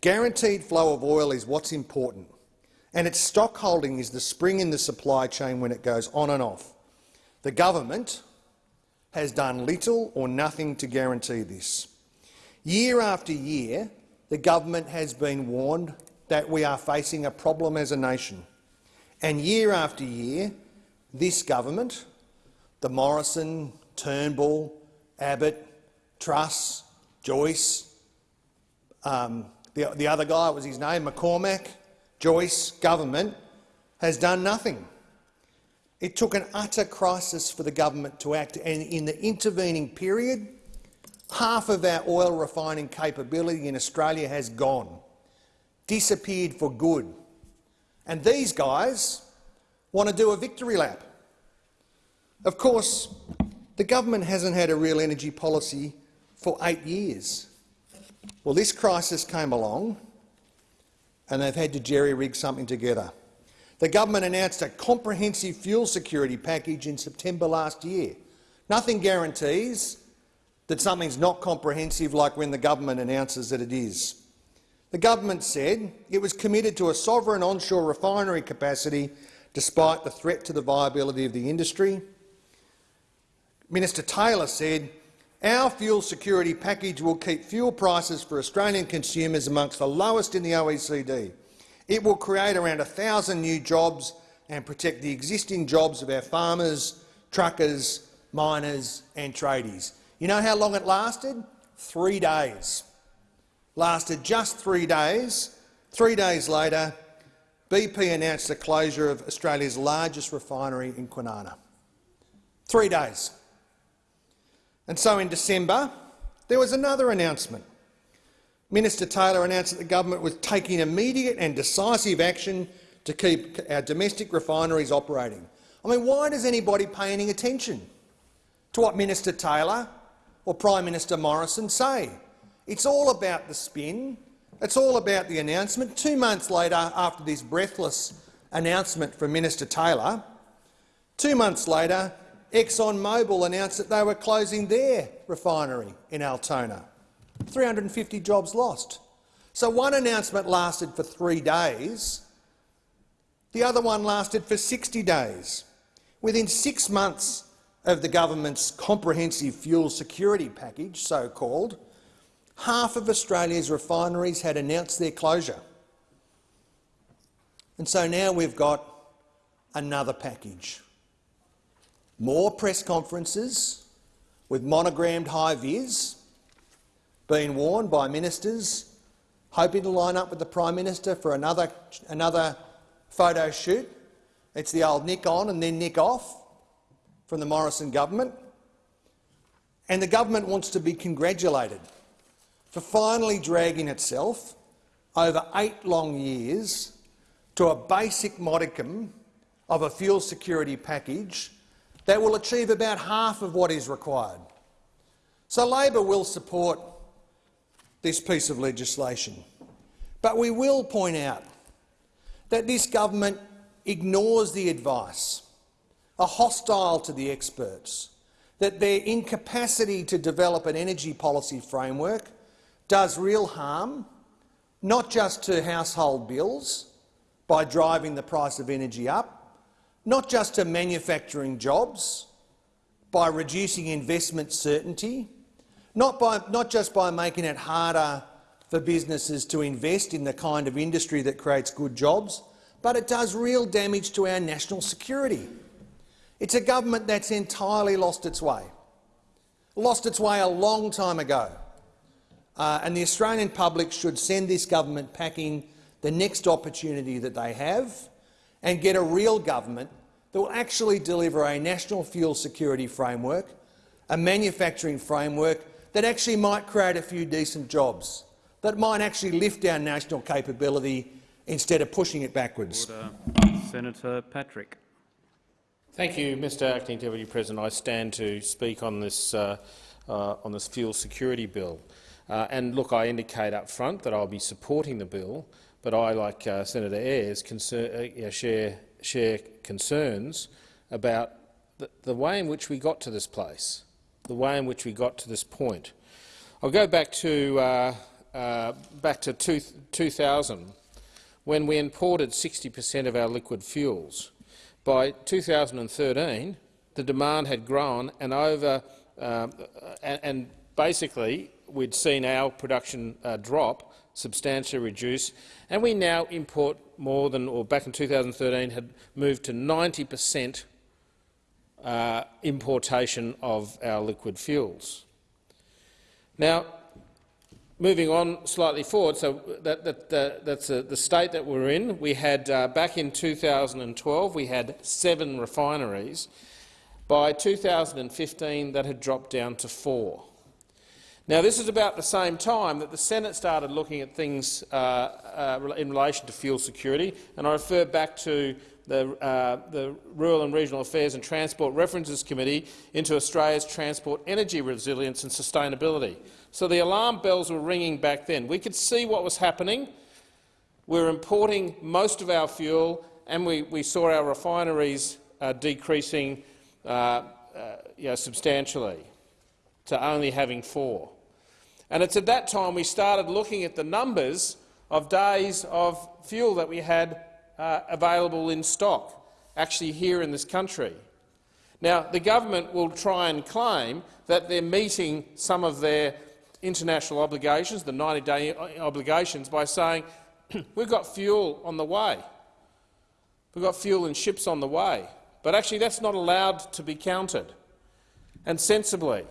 guaranteed flow of oil is what's important, and its stockholding is the spring in the supply chain when it goes on and off. The government has done little or nothing to guarantee this. Year after year, the government has been warned that we are facing a problem as a nation. And year after year, this government, the Morrison, Turnbull, Abbott, Truss, Joyce, um, the, the other guy, was his name, McCormack, Joyce government, has done nothing. It took an utter crisis for the government to act, and in the intervening period, half of our oil refining capability in Australia has gone, disappeared for good. And these guys want to do a victory lap. Of course, the government hasn't had a real energy policy for eight years. Well, this crisis came along and they've had to jerry-rig something together. The government announced a comprehensive fuel security package in September last year. Nothing guarantees that something's not comprehensive like when the government announces that it is. The government said it was committed to a sovereign onshore refinery capacity despite the threat to the viability of the industry. Minister Taylor said, our fuel security package will keep fuel prices for Australian consumers amongst the lowest in the OECD. It will create around 1,000 new jobs and protect the existing jobs of our farmers, truckers, miners and tradies. You know how long it lasted? Three days. Lasted just three days. Three days later, BP announced the closure of Australia's largest refinery in Kwinana. Three days. And so in December, there was another announcement. Minister Taylor announced that the government was taking immediate and decisive action to keep our domestic refineries operating. I mean, why does anybody pay any attention to what Minister Taylor or Prime Minister Morrison say? It's all about the spin. It's all about the announcement. Two months later, after this breathless announcement from Minister Taylor, two months later, ExxonMobil announced that they were closing their refinery in Altona. 350 jobs lost. So one announcement lasted for three days, the other one lasted for 60 days. Within six months of the government's comprehensive fuel security package, so-called, half of Australia's refineries had announced their closure. And so now we've got another package. More press conferences with monogrammed high-vis being worn by ministers hoping to line up with the Prime Minister for another, another photo shoot. It's the old nick on and then nick off from the Morrison government. And the government wants to be congratulated for finally dragging itself over eight long years to a basic modicum of a fuel security package that will achieve about half of what is required. So Labor will support this piece of legislation. But we will point out that this government ignores the advice, are hostile to the experts, that their incapacity to develop an energy policy framework does real harm, not just to household bills by driving the price of energy up, not just to manufacturing jobs by reducing investment certainty, not, by, not just by making it harder for businesses to invest in the kind of industry that creates good jobs, but it does real damage to our national security. It's a government that's entirely lost its way, lost its way a long time ago. Uh, and the Australian public should send this government packing the next opportunity that they have and get a real government that will actually deliver a national fuel security framework, a manufacturing framework that actually might create a few decent jobs, that might actually lift our national capability instead of pushing it backwards. Order. Senator Patrick. Thank you, Mr Acting Deputy President. I stand to speak on this, uh, uh, on this fuel security bill. Uh, and look, I indicate up front that I'll be supporting the bill, but I, like uh, Senator Ayres, uh, share, share concerns about the, the way in which we got to this place the way in which we got to this point. I'll go back to, uh, uh, back to two, 2000, when we imported 60 per cent of our liquid fuels. By 2013, the demand had grown and over, uh, and, basically we'd seen our production uh, drop substantially reduce, and we now import more than, or back in 2013 had moved to 90 per cent uh, importation of our liquid fuels. Now, moving on slightly forward, so that, that, uh, that's uh, the state that we're in. We had, uh, back in 2012, we had seven refineries. By 2015, that had dropped down to four. Now, this is about the same time that the Senate started looking at things uh, uh, in relation to fuel security, and I refer back to the, uh, the Rural and Regional Affairs and Transport References Committee into Australia's transport energy resilience and sustainability. So the alarm bells were ringing back then. We could see what was happening. We were importing most of our fuel, and we, we saw our refineries uh, decreasing uh, uh you know, substantially to only having four. And it's at that time we started looking at the numbers of days of fuel that we had uh, available in stock, actually here in this country. Now, the government will try and claim that they're meeting some of their international obligations, the 90-day obligations, by saying we've got fuel on the way. We've got fuel in ships on the way. But actually that's not allowed to be counted, and sensibly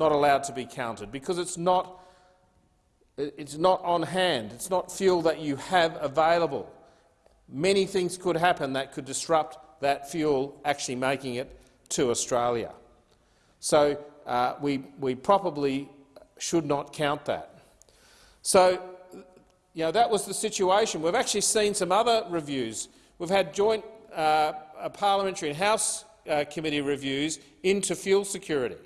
not allowed to be counted, because it's not, it's not on hand. It's not fuel that you have available many things could happen that could disrupt that fuel actually making it to Australia. So uh, we, we probably should not count that. So you know, that was the situation. We've actually seen some other reviews. We've had joint uh, parliamentary and House uh, committee reviews into fuel security.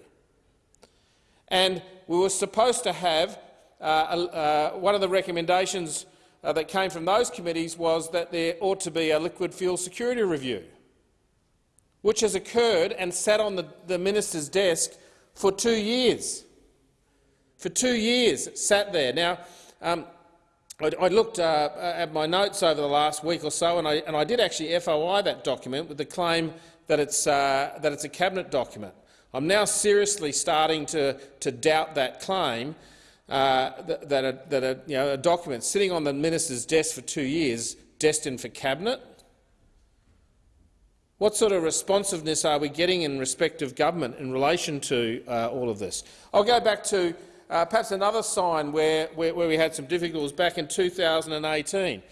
And we were supposed to have uh, uh, one of the recommendations uh, that came from those committees was that there ought to be a liquid fuel security review, which has occurred and sat on the, the minister's desk for two years. For two years, it sat there. Now, um, I, I, looked uh, at my notes over the last week or so, and I, and I did actually FOI that document with the claim that it's, uh, that it's a cabinet document. I'm now seriously starting to, to doubt that claim uh, that, that, a, that a, you know, a document sitting on the minister's desk for two years destined for cabinet. What sort of responsiveness are we getting in respect of government in relation to uh, all of this? I'll go back to uh, perhaps another sign where, where, where we had some difficulties back in 2018.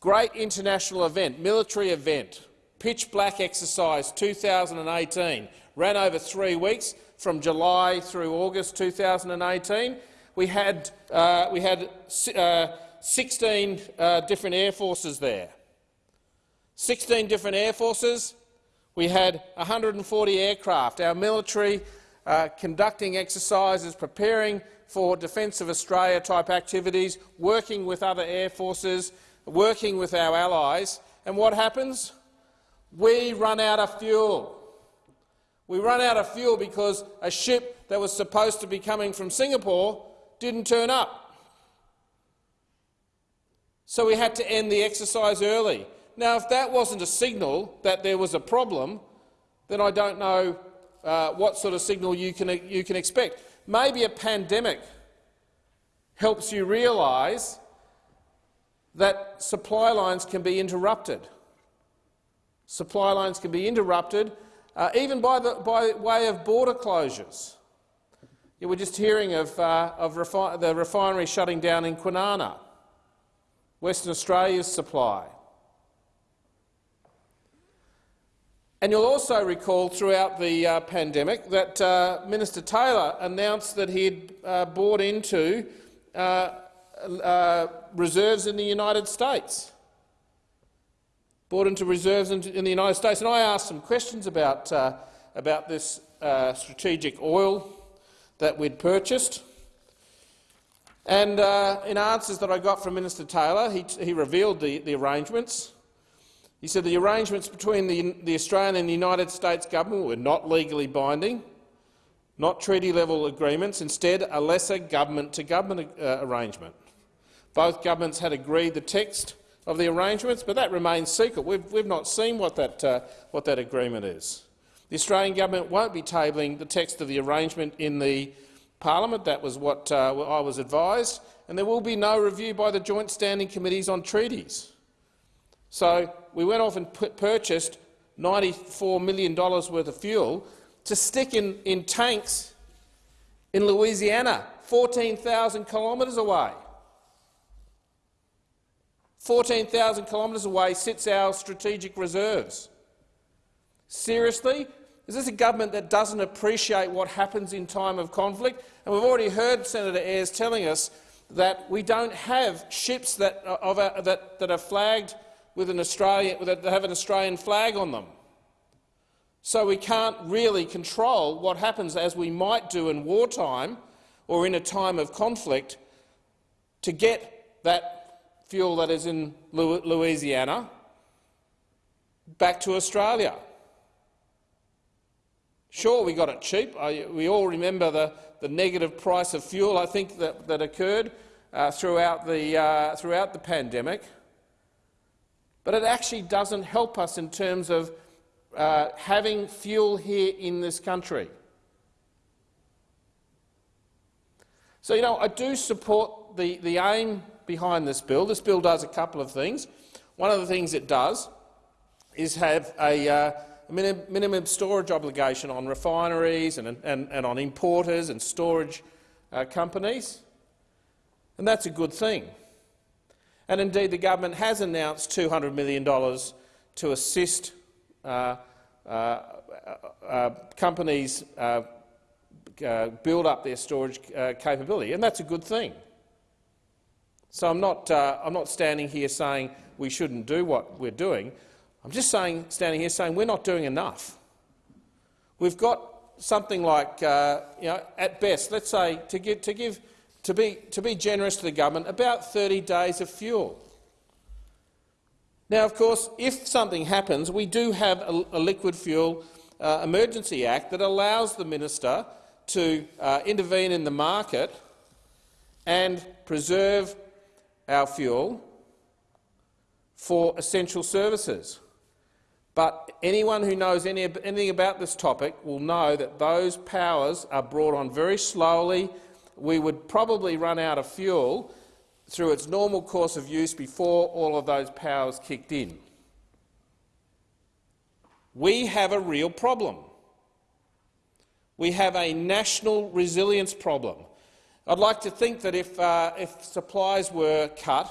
Great international event, military event, pitch black exercise 2018, ran over three weeks from July through August 2018. We had, uh, we had uh, 16 uh, different air forces there. 16 different air forces. We had 140 aircraft. Our military uh, conducting exercises, preparing for Defence of Australia type activities, working with other air forces, working with our allies. And what happens? We run out of fuel. We run out of fuel because a ship that was supposed to be coming from Singapore didn't turn up. So we had to end the exercise early. Now, if that wasn't a signal that there was a problem, then I don't know uh, what sort of signal you can, you can expect. Maybe a pandemic helps you realise that supply lines can be interrupted. Supply lines can be interrupted, uh, even by, the, by way of border closures. You were just hearing of, uh, of refi the refinery shutting down in Kwinana, Western Australia's supply. And you'll also recall throughout the uh, pandemic that uh, Minister Taylor announced that he had uh, bought into uh, uh, reserves in the United States. Bought into reserves in, in, the United States. And I asked some questions about, uh, about this strategic oil that we'd purchased. And uh, in answers that I got from Minister Taylor, he, he revealed the, the arrangements. He said the arrangements between the, the Australian and the United States government were not legally binding, not treaty-level agreements, instead a lesser government-to-government -government, uh, arrangement. Both governments had agreed the text of the arrangements, but that remains secret. We've, we've not seen what that, uh, what that agreement is. The Australian government won't be tabling the text of the arrangement in the parliament. That was what uh, I was advised. And there will be no review by the joint standing committees on treaties. So we went off and purchased $94 million worth of fuel to stick in, in tanks in Louisiana, 14,000 kilometres away. 14,000 kilometres away sits our strategic reserves. Seriously? Is this a government that doesn't appreciate what happens in time of conflict? And we've already heard Senator Ayres telling us that we don't have ships that, uh, of a, that, that are flagged with an Australian, that have an Australian flag on them. So we can't really control what happens, as we might do in wartime or in a time of conflict, to get that fuel that is in Louisiana back to Australia. Sure, we got it cheap. we all remember the, the negative price of fuel, I think, that, that occurred uh, throughout, the, uh, throughout the pandemic. But it actually doesn't help us in terms of uh, having fuel here in this country. So, you know, I do support the, the aim behind this bill. This bill does a couple of things. One of the things it does is have a, uh, minimum storage obligation on refineries and, and, and on importers and storage uh, companies, and that's a good thing. And indeed, the government has announced $200 million to assist uh, uh, uh companies uh, uh, build up their storage capability, and that's a good thing. So I'm not, I'm not standing here saying we shouldn't do what we're doing. I'm just saying, standing here saying we're not doing enough. We've got something like, uh, you know, at best, let's say, to, give, to, give, to, be, to be generous to the government, about 30 days of fuel. Now, of course, if something happens, we do have a, a Liquid Fuel uh, Emergency Act that allows the minister to uh, intervene in the market and preserve our fuel for essential services. But anyone who knows any, anything about this topic will know that those powers are brought on very slowly. We would probably run out of fuel through its normal course of use before all of those powers kicked in. We have a real problem. We have a national resilience problem. I'd like to think that if, uh, if supplies were cut,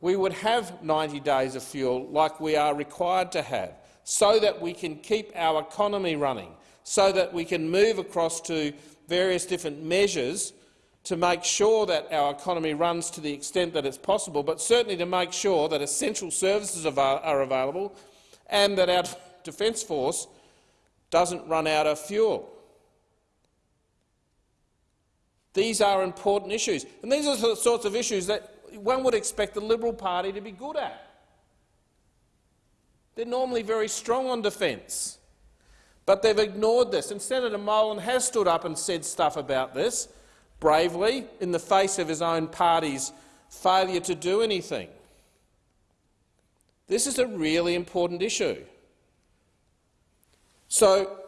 we would have 90 days of fuel like we are required to have, so that we can keep our economy running, so that we can move across to various different measures to make sure that our economy runs to the extent that it's possible, but certainly to make sure that essential services are available and that our Defence Force doesn't run out of fuel. These are important issues, and these are the sorts of issues that one would expect the Liberal Party to be good at. They're normally very strong on defence, but they've ignored this. And Senator Molan has stood up and said stuff about this bravely in the face of his own party's failure to do anything. This is a really important issue. So,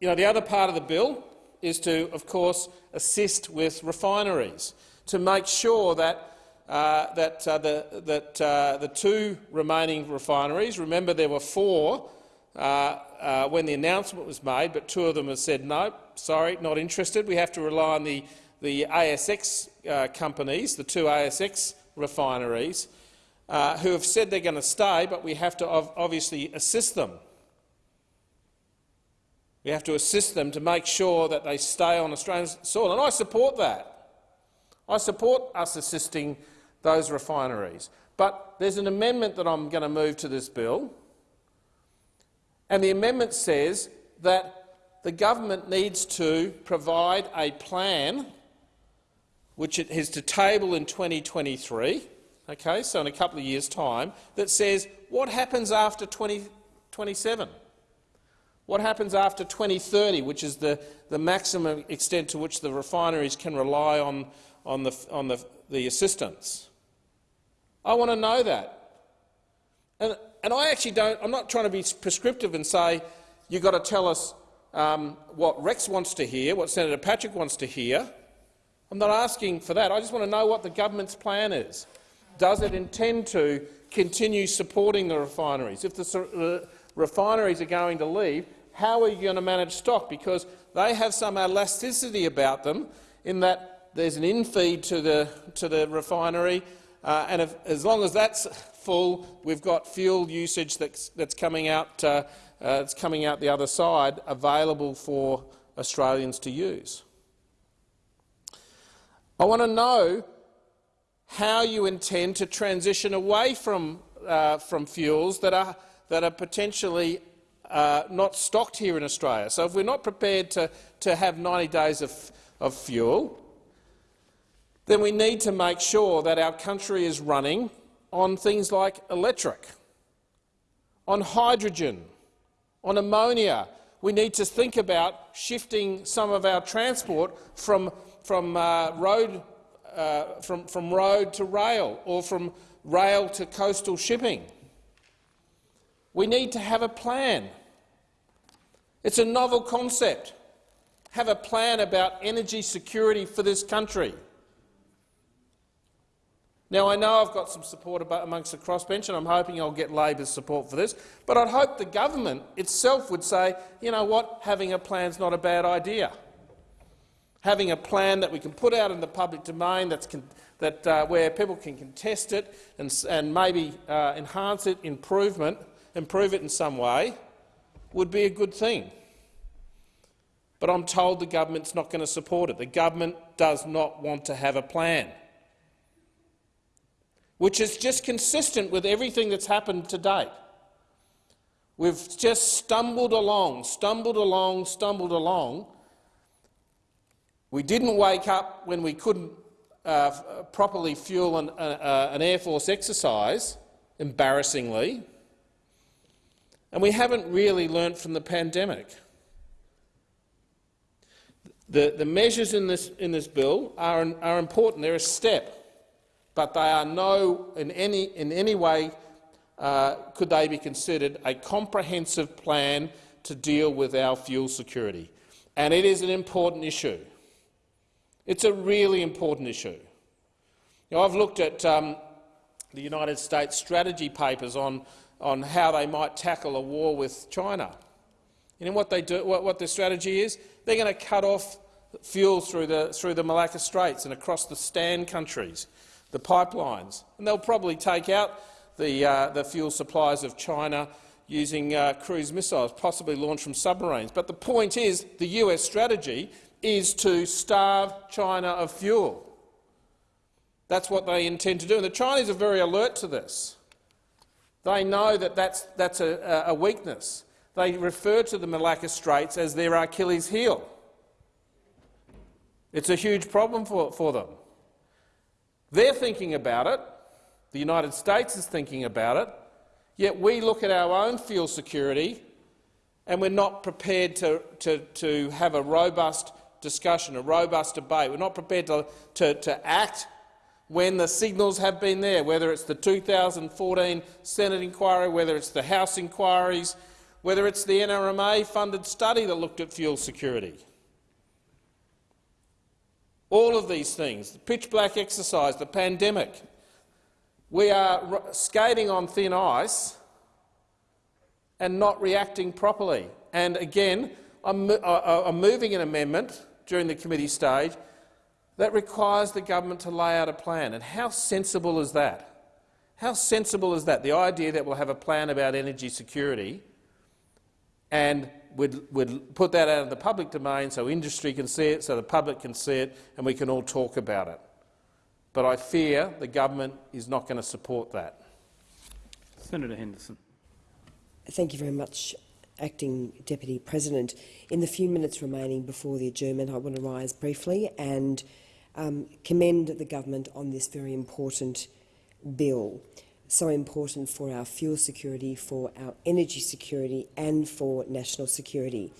you know, the other part of the bill is to, of course, assist with refineries to make sure that uh, that, uh, the, that uh, the two remaining refineries, remember there were four uh, uh, when the announcement was made, but two of them have said no, sorry, not interested. We have to rely on the, the ASX uh, companies, the two ASX refineries, who have said they're going to stay, but we have to obviously assist them. We have to assist them to make sure that they stay on Australian soil, and I support that. I support us assisting those refineries. But there's an amendment that I'm going to move to this bill, and the amendment says that the government needs to provide a plan which it has to table in 2023, okay, so in a couple of years' time, that says what happens after 2027? What happens after 2030, which is the, the maximum extent to which the refineries can rely on, on, the, on the, the assistance? I want to know that. And, and I actually don't, I'm not trying to be prescriptive and say you've got to tell us um, what Rex wants to hear, what Senator Patrick wants to hear. I'm not asking for that. I just want to know what the government's plan is. Does it intend to continue supporting the refineries? If the uh, refineries are going to leave, how are you going to manage stock? Because they have some elasticity about them in that there's an infeed to the, to the refinery uh, and if, as long as that's full, we've got fuel usage that's, that's coming out uh, uh, that's coming out the other side available for Australians to use. I want to know how you intend to transition away from, uh, from fuels that are, that are potentially uh, not stocked here in Australia. So if we're not prepared to, to have 90 days of, of fuel, then we need to make sure that our country is running on things like electric, on hydrogen, on ammonia. We need to think about shifting some of our transport from, from, uh, road, uh, from, from road to rail or from rail to coastal shipping. We need to have a plan. It's a novel concept. Have a plan about energy security for this country. Now, I know I've got some support amongst the crossbench, and I'm hoping I'll get Labor's support for this, but I'd hope the government itself would say, you know what, having a plan is not a bad idea. Having a plan that we can put out in the public domain that's that, uh, where people can contest it and, and maybe uh, enhance it, improvement, improve it in some way, would be a good thing. But I'm told the government's not going to support it. The government does not want to have a plan which is just consistent with everything that's happened to date. We've just stumbled along, stumbled along, stumbled along. We didn't wake up when we couldn't uh, properly fuel an, uh, uh, an Air Force exercise, embarrassingly, and we haven't really learnt from the pandemic. The, the measures in this, in this bill are, are important. They're a step but they are no, in any, in any way uh, could they be considered a comprehensive plan to deal with our fuel security? And it is an important issue. It's a really important issue. Now, I've looked at um, the United States strategy papers on, on how they might tackle a war with China. You know what, they do, what, what their strategy is? They're going to cut off fuel through the, through the Malacca Straits and across the Stan countries, the pipelines. And they'll probably take out the, uh, the fuel supplies of China using uh, cruise missiles, possibly launched from submarines. But the point is the US strategy is to starve China of fuel. That's what they intend to do. And the Chinese are very alert to this. They know that that's, that's a, a weakness. They refer to the Malacca Straits as their Achilles heel. It's a huge problem for, for them. They're thinking about it. The United States is thinking about it. Yet we look at our own fuel security and we're not prepared to, to, to have a robust discussion, a robust debate. We're not prepared to, to, to act when the signals have been there, whether it's the 2014 Senate inquiry, whether it's the House inquiries, whether it's the NRMA-funded study that looked at fuel security. All of these things, the pitch-black exercise, the pandemic, we are skating on thin ice and not reacting properly. And again, I'm, uh, uh, I'm moving an amendment during the committee stage that requires the government to lay out a plan. And how sensible is that? How sensible is that? The idea that we'll have a plan about energy security and we'd, we'd put that out of the public domain so industry can see it, so the public can see it, and we can all talk about it. But I fear the government is not going to support that. Senator Henderson. Thank you very much, Acting Deputy President. In the few minutes remaining before the adjournment, I want to rise briefly and um, commend the government on this very important bill so important for our fuel security, for our energy security and for national security.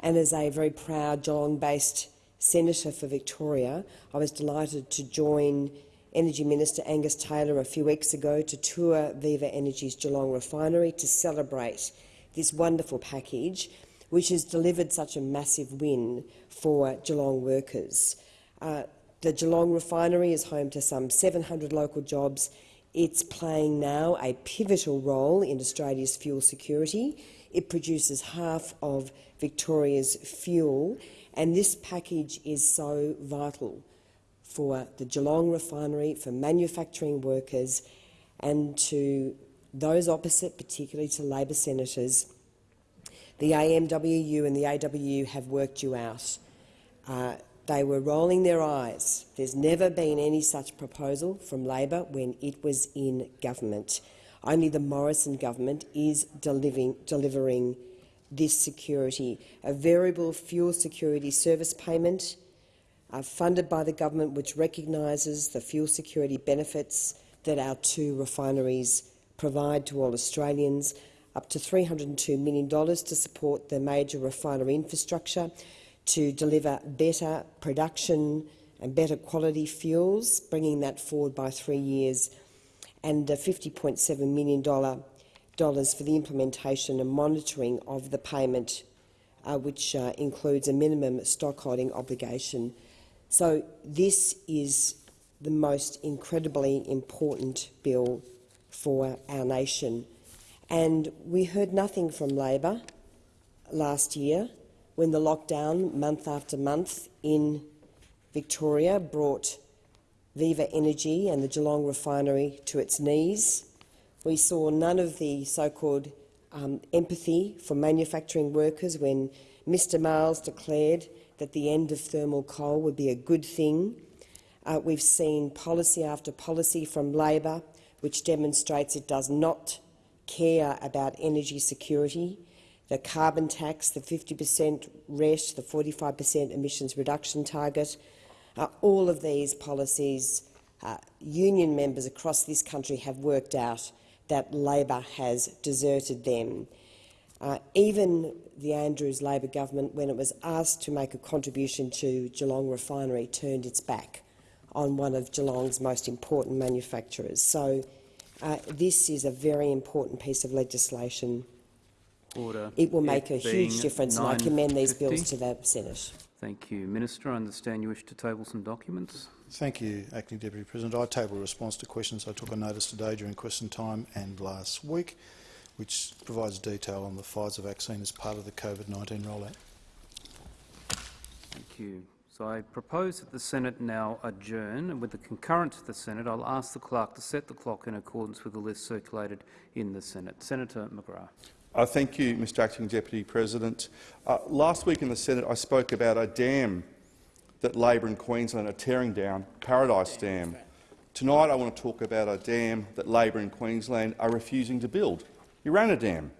And as a very proud Geelong-based senator for Victoria, I was delighted to join Energy Minister Angus Taylor a few weeks ago to tour Viva Energy's Geelong refinery to celebrate this wonderful package, which has delivered such a massive win for Geelong workers. Uh, the Geelong refinery is home to some 700 local jobs it's playing now a pivotal role in Australia's fuel security. It produces half of Victoria's fuel, and this package is so vital for the Geelong refinery, for manufacturing workers, and to those opposite, particularly to Labor senators. The AMWU and the AWU have worked you out. Uh, they were rolling their eyes. There's never been any such proposal from Labor when it was in government. Only the Morrison government is delivering, delivering this security, a variable fuel security service payment uh, funded by the government which recognises the fuel security benefits that our two refineries provide to all Australians, up to $302 million to support the major refinery infrastructure, to deliver better production and better quality fuels, bringing that forward by three years, and $50.7 million for the implementation and monitoring of the payment, uh, which uh, includes a minimum stockholding obligation. So this is the most incredibly important bill for our nation. And we heard nothing from Labor last year when the lockdown, month after month, in Victoria brought Viva Energy and the Geelong refinery to its knees. We saw none of the so-called um, empathy for manufacturing workers when Mr Miles declared that the end of thermal coal would be a good thing. Uh, we've seen policy after policy from Labor which demonstrates it does not care about energy security the carbon tax, the 50 per cent RET, the 45 per cent emissions reduction target. Uh, all of these policies, uh, union members across this country have worked out that Labor has deserted them. Uh, even the Andrews Labor government, when it was asked to make a contribution to Geelong refinery, turned its back on one of Geelong's most important manufacturers. So Uh, this is a very important piece of legislation. Order. It will make It a huge difference, and I commend these bills to the Senate. Thank you. Minister, I understand you wish to table some documents. Thank you, Acting Deputy President. I table a response to questions I took on notice today during question time and last week, which provides detail on the Pfizer vaccine as part of the COVID-19 rollout. Thank you. So I propose that the Senate now adjourn, and with the concurrence of the Senate, I'll ask the clerk to set the clock in accordance with the list circulated in the Senate. Senator McGrath. Uh, thank you, Mr Acting Deputy President. Uh, last week in the Senate I spoke about a dam that Labor in Queensland are tearing down, Paradise Dam. Tonight I want to talk about a dam that Labor in Queensland are refusing to build, Urannah Dam.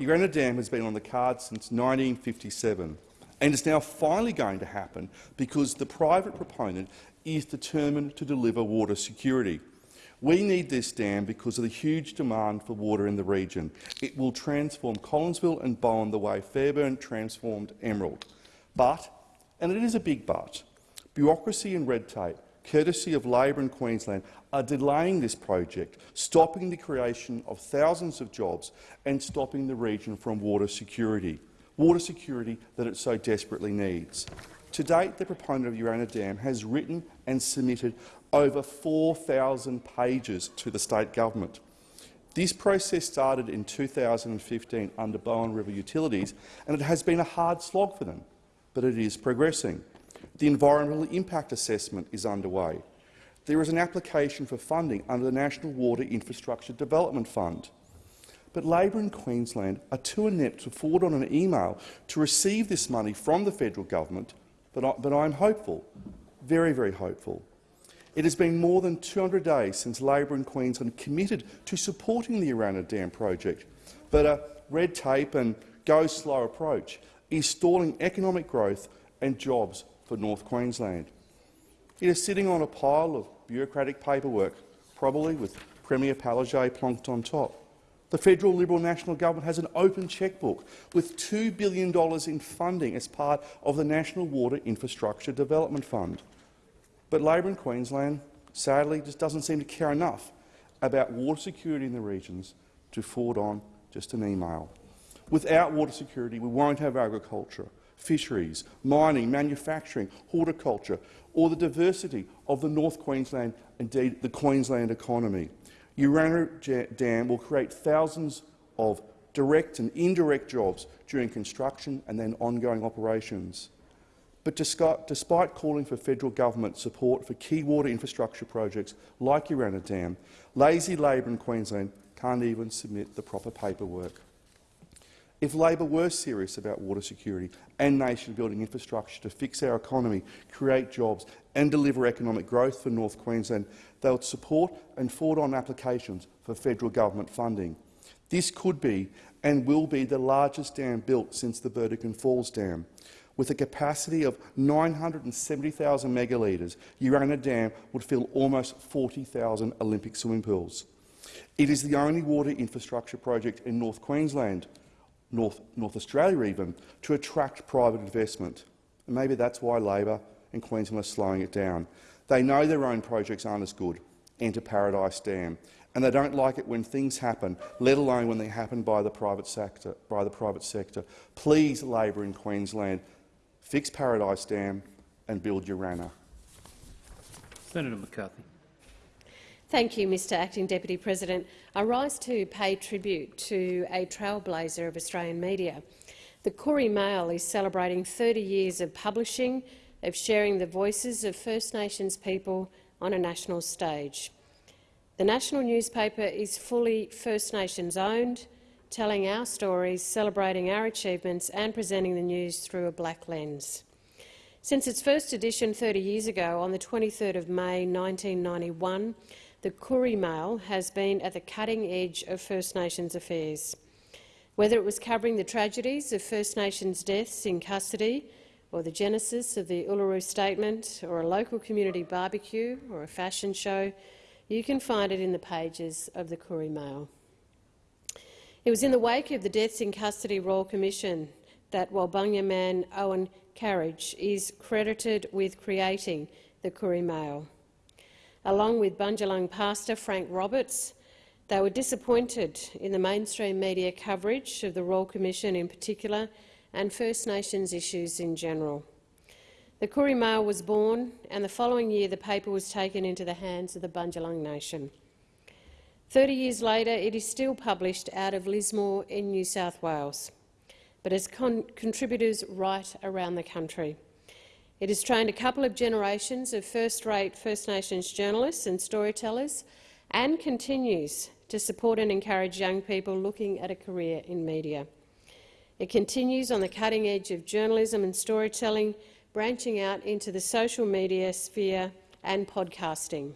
Urannah Dam has been on the cards since 1957 and is now finally going to happen because the private proponent is determined to deliver water security. We need this dam because of the huge demand for water in the region. It will transform Collinsville and Bowen the way Fairbairn transformed Emerald. But, and it is a big but, bureaucracy and red tape, courtesy of Labor in Queensland, are delaying this project, stopping the creation of thousands of jobs and stopping the region from water security, water security that it so desperately needs. To date, the proponent of Urannah Dam has written and submitted over 4,000 pages to the state government. This process started in 2015 under Bowen River Utilities, and it has been a hard slog for them, but it is progressing. The environmental impact assessment is underway. There is an application for funding under the National Water Infrastructure Development Fund. But Labor in Queensland are too inept to forward on an email to receive this money from the federal government, but, I, but I'm hopeful, very, very hopeful. It has been more than 200 days since Labor in Queensland committed to supporting the Urannah Dam project, but a red tape and go-slow approach is stalling economic growth and jobs for North Queensland. It is sitting on a pile of bureaucratic paperwork, probably with Premier Palaszczuk plonked on top. The federal Liberal National Government has an open chequebook with $2 billion in funding as part of the National Water Infrastructure Development Fund. But Labor in Queensland, sadly, just doesn't seem to care enough about water security in the regions to forward on just an email. Without water security, we won't have agriculture, fisheries, mining, manufacturing, horticulture, or the diversity of the North Queensland, indeed the Queensland economy. Urannah Dam will create thousands of direct and indirect jobs during construction and then ongoing operations. But despite calling for federal government support for key water infrastructure projects like Urannah Dam, lazy Labor in Queensland can't even submit the proper paperwork. If Labor were serious about water security and nation-building infrastructure to fix our economy, create jobs and deliver economic growth for North Queensland, they would support and forward on applications for federal government funding. This could be and will be the largest dam built since the Burdekin Falls Dam. With a capacity of 970,000 megalitres, Urannah Dam would fill almost 40,000 Olympic swimming pools. It is the only water infrastructure project in North Queensland North, North Australia even, to attract private investment. And maybe that's why Labor and Queensland are slowing it down. They know their own projects aren't as good, enter Paradise Dam, and they don't like it when things happen, let alone when they happen by the private sector. By the private sector. Please, Labor in Queensland, fix Paradise Dam and build Urannah. Senator McCarthy. Thank you, Mr Acting Deputy President. I rise to pay tribute to a trailblazer of Australian media. The Koori Mail is celebrating 30 years of publishing, of sharing the voices of First Nations people on a national stage. The national newspaper is fully First Nations owned, telling our stories, celebrating our achievements and presenting the news through a black lens. Since its first edition 30 years ago, on the 23rd of May 1991, the Koori Mail has been at the cutting edge of First Nations affairs. Whether it was covering the tragedies of First Nations deaths in custody, or the genesis of the Uluru Statement, or a local community barbecue, or a fashion show, you can find it in the pages of the Koori Mail. It was in the wake of the Deaths in Custody Royal Commission that Walbunga man Owen Carriage is credited with creating the Koori Mail along with Bundjalung pastor Frank Roberts, They were disappointed in the mainstream media coverage of the Royal Commission in particular and First Nations issues in general. The Koori Mail was born, and the following year the paper was taken into the hands of the Bundjalung Nation. Thirty years later, it is still published out of Lismore in New South Wales, but has con contributors right around the country. It has trained a couple of generations of first-rate First Nations journalists and storytellers and continues to support and encourage young people looking at a career in media. It continues on the cutting edge of journalism and storytelling, branching out into the social media sphere and podcasting.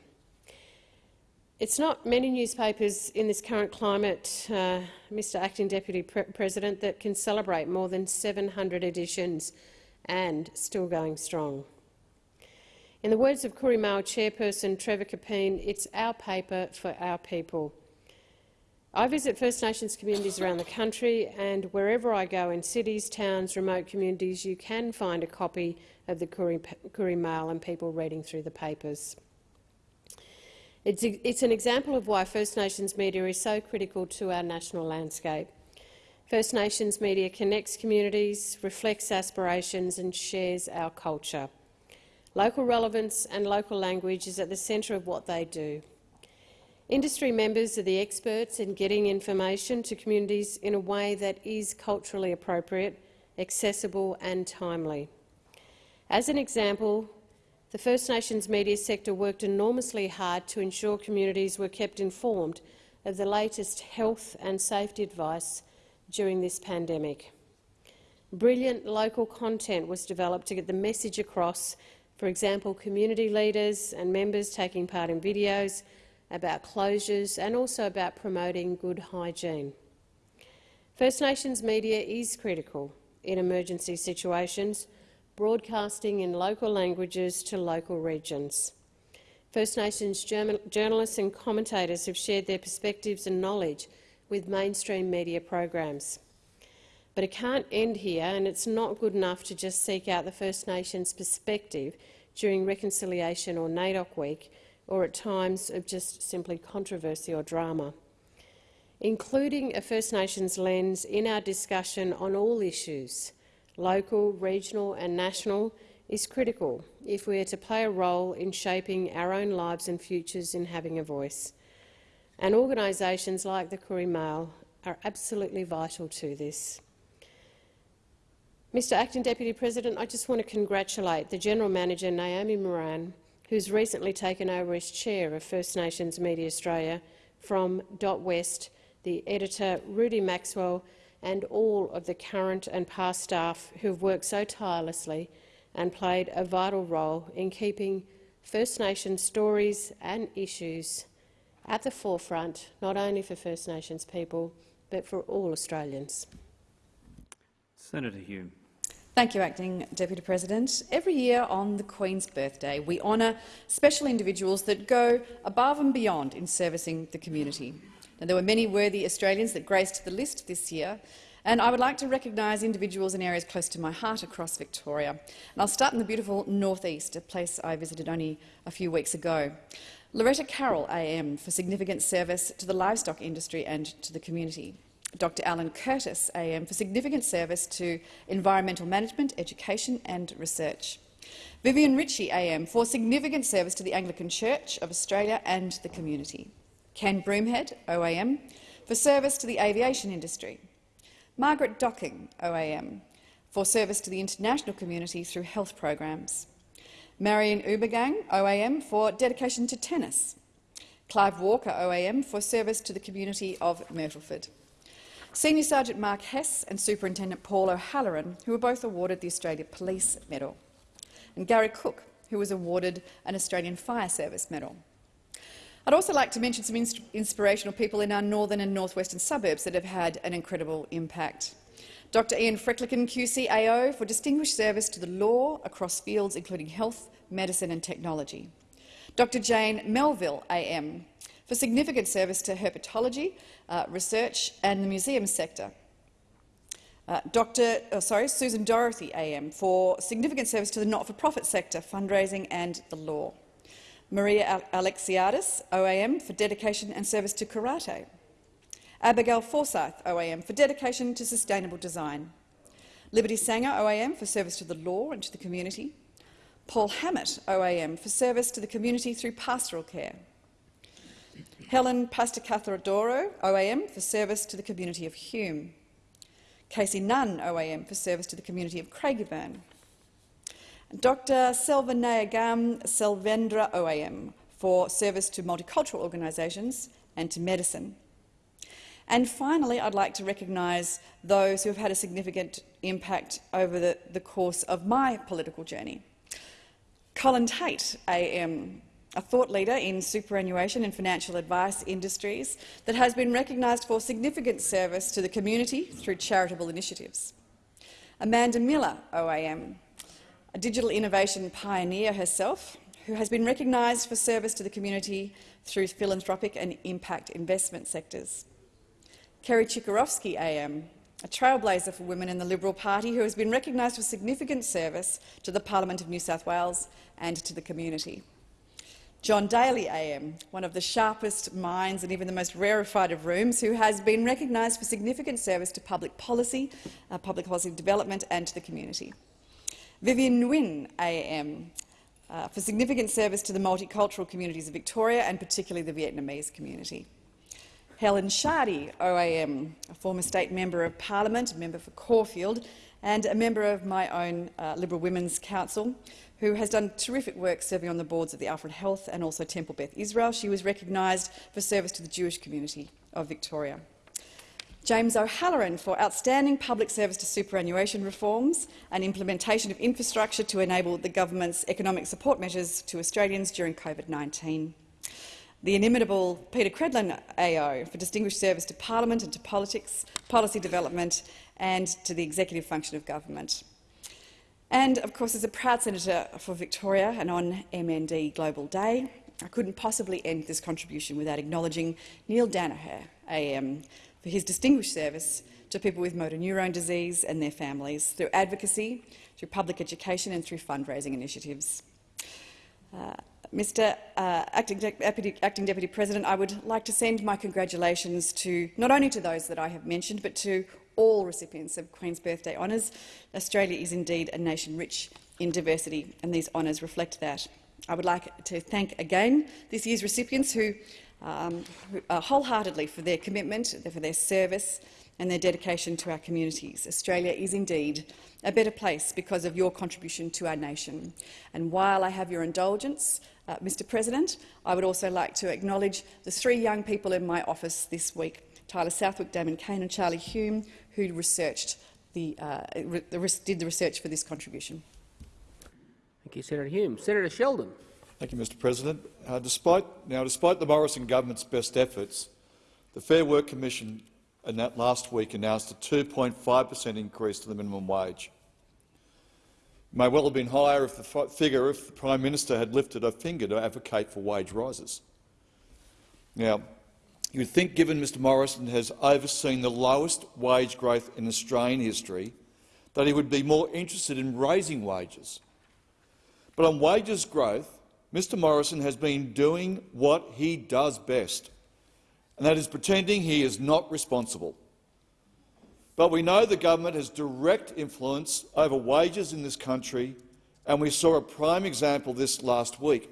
It's not many newspapers in this current climate, uh, Mr Acting Deputy Pre President, that can celebrate more than 700 editions and still going strong. In the words of Koori Mail chairperson Trevor Capeen, it's our paper for our people. I visit First Nations communities around the country, and wherever I go in cities, towns, remote communities, you can find a copy of the Koori, Koori Mail and people reading through the papers. It's, it's an example of why First Nations media is so critical to our national landscape. First Nations media connects communities, reflects aspirations and shares our culture. Local relevance and local language is at the centre of what they do. Industry members are the experts in getting information to communities in a way that is culturally appropriate, accessible and timely. As an example, the First Nations media sector worked enormously hard to ensure communities were kept informed of the latest health and safety advice during this pandemic. Brilliant local content was developed to get the message across, for example, community leaders and members taking part in videos, about closures and also about promoting good hygiene. First Nations media is critical in emergency situations, broadcasting in local languages to local regions. First Nations journalists and commentators have shared their perspectives and knowledge with mainstream media programs. But it can't end here, and it's not good enough to just seek out the First Nations perspective during Reconciliation or NAIDOC Week, or at times of just simply controversy or drama. Including a First Nations lens in our discussion on all issues, local, regional and national, is critical if we are to play a role in shaping our own lives and futures in having a voice. And organisations like the Koori Mail are absolutely vital to this. Mr Acting Deputy President, I just want to congratulate the General Manager, Naomi Moran, who's recently taken over as chair of First Nations Media Australia from Dot West, the editor Rudi Maxwell and all of the current and past staff who have worked so tirelessly and played a vital role in keeping First Nations stories and issues at the forefront, not only for First Nations people, but for all Australians. Senator Hume. Thank you, Acting Deputy President. Every year on the Queen's birthday, we honour special individuals that go above and beyond in servicing the community. Now, there were many worthy Australians that graced the list this year, and I would like to recognise individuals in areas close to my heart across Victoria. And I'll start in the beautiful northeast, a place I visited only a few weeks ago. Loretta Carroll AM for significant service to the livestock industry and to the community. Dr Alan Curtis AM for significant service to environmental management, education and research. Vivian Ritchie AM for significant service to the Anglican Church of Australia and the community. Ken Broomhead OAM for service to the aviation industry. Margaret Docking OAM for service to the international community through health programs. Marion Ubergang OAM for dedication to tennis. Clive Walker OAM for service to the community of Myrtleford. Senior Sergeant Mark Hess and Superintendent Paul O'Halloran, who were both awarded the Australia Police Medal, and Gary Cook, who was awarded an Australian Fire Service Medal. I'd also like to mention some inspirational people in our northern and northwestern suburbs that have had an incredible impact. Dr Ian Freckelton, QCAO, for distinguished service to the law across fields including health, medicine and technology. Dr Jane Melville, AM, for significant service to herpetology, uh, research and the museum sector. Uh, Dr. Oh, sorry, Susan Dorothy AM for significant service to the not-for-profit sector, fundraising and the law. Maria Alexiadis, OAM, for dedication and service to karate. Abigail Forsyth, OAM, for dedication to sustainable design. Liberty Sanger, OAM, for service to the law and to the community. Paul Hammett, OAM, for service to the community through pastoral care. Helen Pastacathrodoro, OAM, for service to the community of Hume. Casey Nunn, OAM, for service to the community of Craigieburn. Dr Selvanayagam Selvendra, OAM, for service to multicultural organisations and to medicine. And finally, I'd like to recognise those who have had a significant impact over the, the course of my political journey. Colin Tate, AM, a thought leader in superannuation and financial advice industries that has been recognised for significant service to the community through charitable initiatives. Amanda Miller, OAM, a digital innovation pioneer herself, who has been recognised for service to the community through philanthropic and impact investment sectors. Kerry Chikarovski AM, a trailblazer for women in the Liberal Party who has been recognised for significant service to the Parliament of New South Wales and to the community. John Daley AM, one of the sharpest minds and even the most rarefied of rooms, who has been recognised for significant service to public policy, uh, public policy development and to the community. Vivian Nguyen AM, uh, for significant service to the multicultural communities of Victoria and particularly the Vietnamese community. Helen Shardey, OAM, a former state member of parliament, a member for Caulfield and a member of my own uh, Liberal Women's Council, who has done terrific work serving on the boards of the Alfred Health and also Temple Beth Israel. She was recognised for service to the Jewish community of Victoria. James O'Halloran for outstanding public service to superannuation reforms and implementation of infrastructure to enable the government's economic support measures to Australians during COVID-19. The inimitable Peta Credlin AO for distinguished service to Parliament and to politics, policy development and to the executive function of government. And, of course, as a proud senator for Victoria and on MND Global Day, I couldn't possibly end this contribution without acknowledging Neale Daniher, AM, for his distinguished service to people with motor neurone disease and their families through advocacy, through public education and through fundraising initiatives. Uh, Mr uh, Acting, Deputy, Acting Deputy President, I would like to send my congratulations to not only to those that I have mentioned, but to all recipients of Queen's Birthday Honours. Australia is indeed a nation rich in diversity, and these honours reflect that. I would like to thank again this year's recipients who, um, uh, wholeheartedly for their commitment, for their service and their dedication to our communities. Australia is indeed a better place because of your contribution to our nation. And while I have your indulgence, uh, Mr President, I would also like to acknowledge the three young people in my office this week, Tyler Southwick, Damon Kane and Charlie Hume, who researched the, uh, did the research for this contribution. Thank you, Senator Hume. Senator Sheldon. Thank you, Mr President. Uh, despite, now, despite the Morrison government's best efforts, the Fair Work Commission last week announced a 2.5 per cent increase to the minimum wage. It may well have been higher if the figure if the Prime Minister had lifted a finger to advocate for wage rises. Now, you would think, given Mr Morrison has overseen the lowest wage growth in Australian history, that he would be more interested in raising wages. But on wages growth, Mr Morrison has been doing what he does best, and that is pretending he is not responsible. But we know the government has direct influence over wages in this country, and we saw a prime example this last week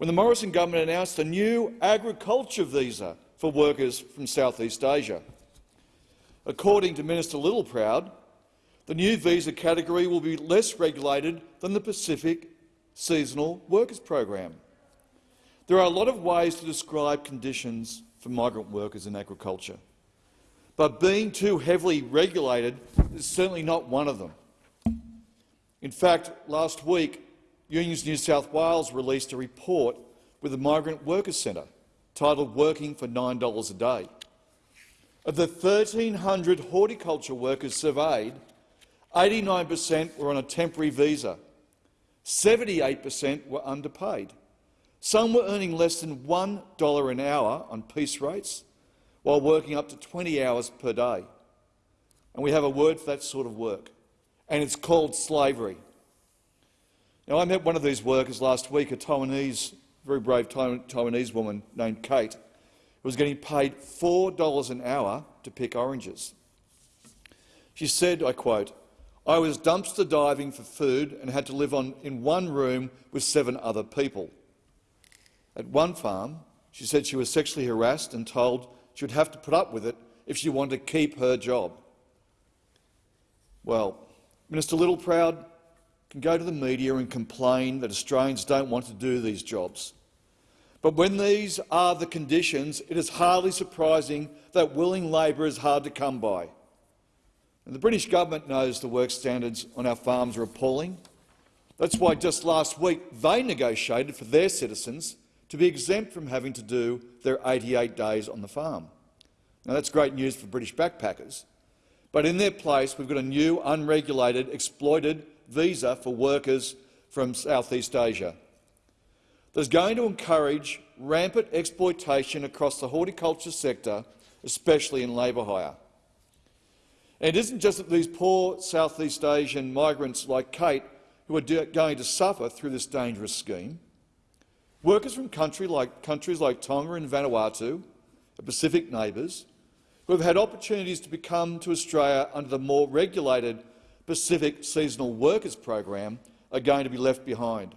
when the Morrison government announced a new agriculture visa for workers from Southeast Asia. According to Minister Littleproud, the new visa category will be less regulated than the Pacific Seasonal Workers Program. There are a lot of ways to describe conditions for migrant workers in agriculture, but being too heavily regulated is certainly not one of them. In fact, last week, Unions New South Wales released a report with the Migrant Workers Centre titled Working for $9 a Day. Of the 1,300 horticulture workers surveyed, 89 per cent were on a temporary visa, 78 per cent were underpaid. Some were earning less than $1 an hour on piece rates, while working up to 20 hours per day. And we have a word for that sort of work, and it's called slavery. Now, I met one of these workers last week, a Taiwanese, very brave Taiwanese woman named Kate, who was getting paid $4 an hour to pick oranges. She said, I quote, I was dumpster diving for food and had to live on, in one room with seven other people. At one farm, she said she was sexually harassed and told she would have to put up with it if she wanted to keep her job. Well, Minister Littleproud can go to the media and complain that Australians don't want to do these jobs. But when these are the conditions, it is hardly surprising that willing labour is hard to come by. And the British government knows the work standards on our farms are appalling. That's why just last week they negotiated for their citizens to be exempt from having to do their 88 days on the farm. Now, that's great news for British backpackers, but in their place we've got a new, unregulated, exploited visa for workers from Southeast Asia. That's going to encourage rampant exploitation across the horticulture sector, especially in labour hire. It isn't just that these poor Southeast Asian migrants like Kate who are going to suffer through this dangerous scheme. Workers from country like, countries like Tonga and Vanuatu, our Pacific neighbours, who have had opportunities to become to Australia under the more regulated Pacific Seasonal Workers Program, are going to be left behind.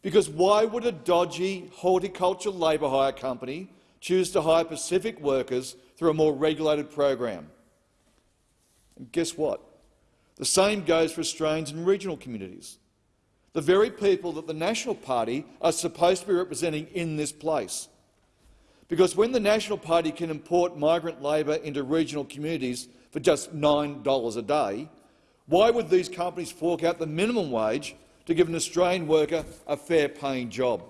Because why would a dodgy horticulture labour hire company choose to hire Pacific workers through a more regulated program? And guess what? The same goes for Australians in regional communities the very people that the National Party are supposed to be representing in this place. Because when the National Party can import migrant labour into regional communities for just $9 a day, why would these companies fork out the minimum wage to give an Australian worker a fair-paying job?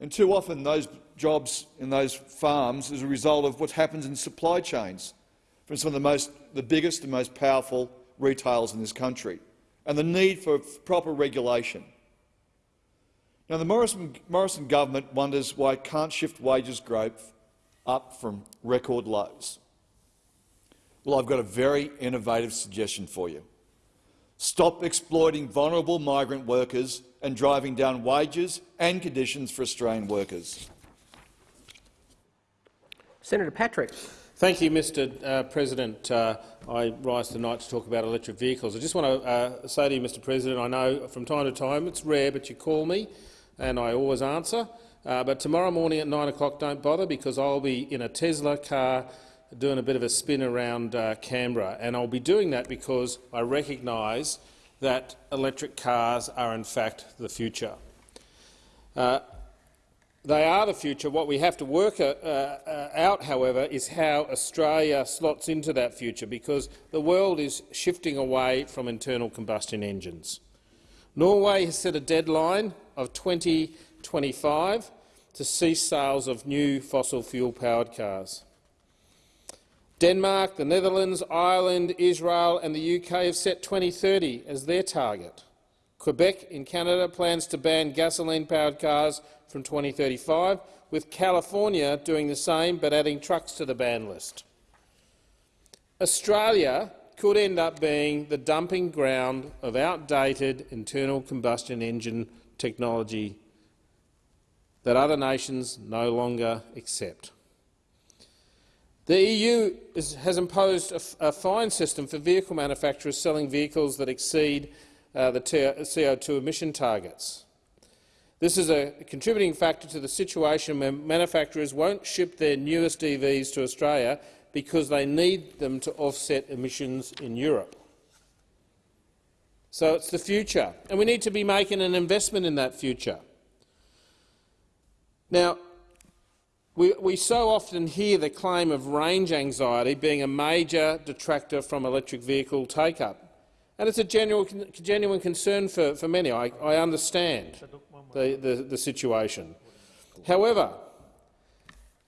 And too often those jobs in those farms is a result of what happens in supply chains from some of the, most, the biggest and most powerful retailers in this country and the need for proper regulation. Now, the Morrison, Morrison government wonders why it can't shift wages growth up from record lows. Well, I've got a very innovative suggestion for you. Stop exploiting vulnerable migrant workers and driving down wages and conditions for Australian workers. Senator Patrick. Thank you, Mr uh, President. Uh, I rise tonight to talk about electric vehicles. I just want to uh, say to you, Mr President, I know from time to time it's rare, but you call me and I always answer. Uh, but tomorrow morning at 9 o'clock, don't bother because I'll be in a Tesla car doing a bit of a spin around uh, Canberra. And I'll be doing that because I recognise that electric cars are in fact the future. They are the future. What we have to work uh, uh, out, however, is how Australia slots into that future, because the world is shifting away from internal combustion engines. Norway has set a deadline of 2025 to cease sales of new fossil fuel-powered cars. Denmark, the Netherlands, Ireland, Israel and the UK have set 2030 as their target. Quebec in Canada plans to ban gasoline-powered cars from 2035, with California doing the same but adding trucks to the ban list. Australia could end up being the dumping ground of outdated internal combustion engine technology that other nations no longer accept. The EU is, has imposed a, a, fine system for vehicle manufacturers selling vehicles that exceed uh, the CO2 emission targets. This is a contributing factor to the situation where manufacturers won't ship their newest EVs to Australia because they need them to offset emissions in Europe. So it's the future, and we need to be making an investment in that future. Now, we, we so often hear the claim of range anxiety being a major detractor from electric vehicle take-up. And it's a genuine, genuine concern for, for many. I, I understand the, the, the situation. However,